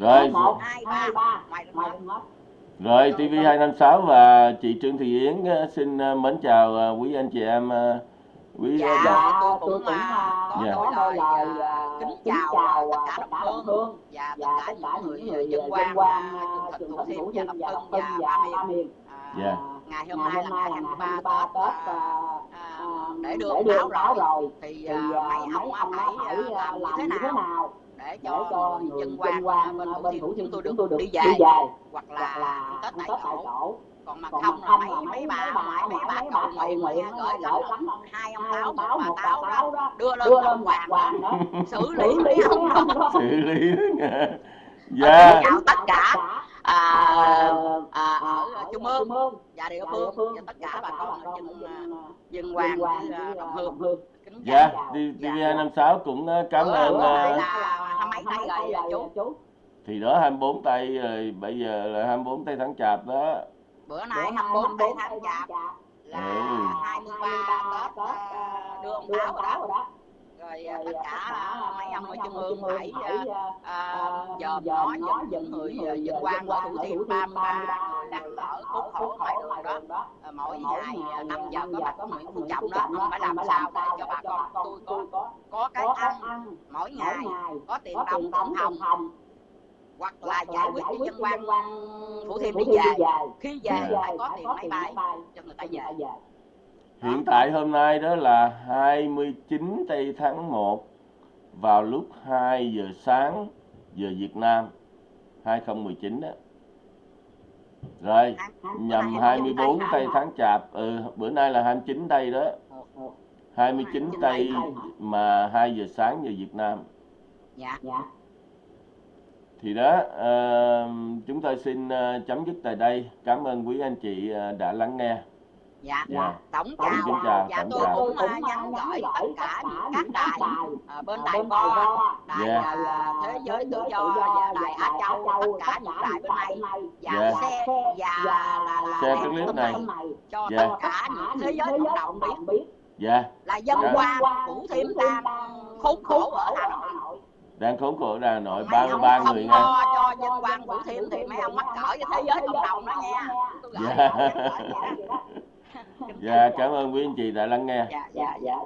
rồi. một hai ba. Ngoài ranh hết rồi TV256 và chị Trương Thị Yến ờ, xin ờ, mến chào ờ, quý anh chị em quý dạ, dạ. cô cũng, tôi cũng dạ. nói lời uh, kính, chào, chào tất cả đồng hương, và dạ, tất cả những người dân, quan trường thịnh thủ thiêm và đồng tân và ba miền. dạ. dạ. ngày hôm nay là ngày 23 Tết để đưa báo rồi. thì mấy ông hãy làm như thế nào? để cho, cho người dân qua quan bên, thủ thiêm chúng tôi được tôi đi dài hoặc là tết tại chỗ. còn còn thông là mấy mấy bà ngoại mấy bà cầu nguyện nguyện gửi lắm hai ông táo một bà táo đó đưa lên [LAUGHS] ông hoàng đó. xử lý xử lý dạ. tất cả. À, à, à, ở Trung Ương và địa phương và tất cả bà con à, dân dân hoàng đồng hương. Dạ TV256 dạ. cũng ờ, cảm ơn ờ, thì đó 24 tay rồi bây giờ là 24 tay tháng chạp đó. Bữa nay 24 tay tháng chạp là ừ. 23 Tết ờ, đưa ông Táo rồi đó rồi dạ, à, tất dạ. cả dạ, à, mấy ông ở trung ương phải dòm ngó những những người dân quan qua thủ thiêm ba ba người ở cốt khổ ngoài đường đó. Ờ, mỗi ngày à, năm giờ có bạch nguyễn phú trọng đó ông phải làm sao để cho bà con tôi có có cái ăn mỗi ngày có tiền đồng tổng hồng hoặc là giải quyết cho dân quan thủ thiêm đi về. khi về lại có tiền máy bay cho người ta về. Hiện tại hôm nay đó là 29 tây tháng 1 vào lúc 2 giờ sáng giờ Việt Nam 2019 đó. Rồi, nhằm 24 tây tháng chạp, ừ, bữa nay là 29 tây đó. 29 tây mà 2 giờ sáng giờ Việt Nam. Dạ. dạ. Thì đó, uh, chúng tôi xin ờ, chấm dứt tại đây. Cảm ơn quý anh chị ờ, đã lắng nghe dạ. Dạ. tổng Tổng chào. kính chào, dạ tổng tôi chào. cũng à, nhắn gửi tất cả những các đài à, bên đài vo đài Dạ. à, thế giới tự do và đài á châu tất cả những đài bên này. và Dạ. xe và là là cái clip tin này. cho Dạ. tất cả những thế giới cộng đồng biết. biết. Dạ. Là dân Dạ. quan của thêm đang khốn khổ ở Hà Nội. Đang khốn khổ ở Hà Nội 33 không người nha. lo cho lo vinh quang thủ thiêm thì mấy ông mắc cỡ cho thế giới cộng đồng đó nha. Gửi Dạ dạ cảm ơn quý anh chị đã lắng nghe. Dạ dạ dạ, dạ.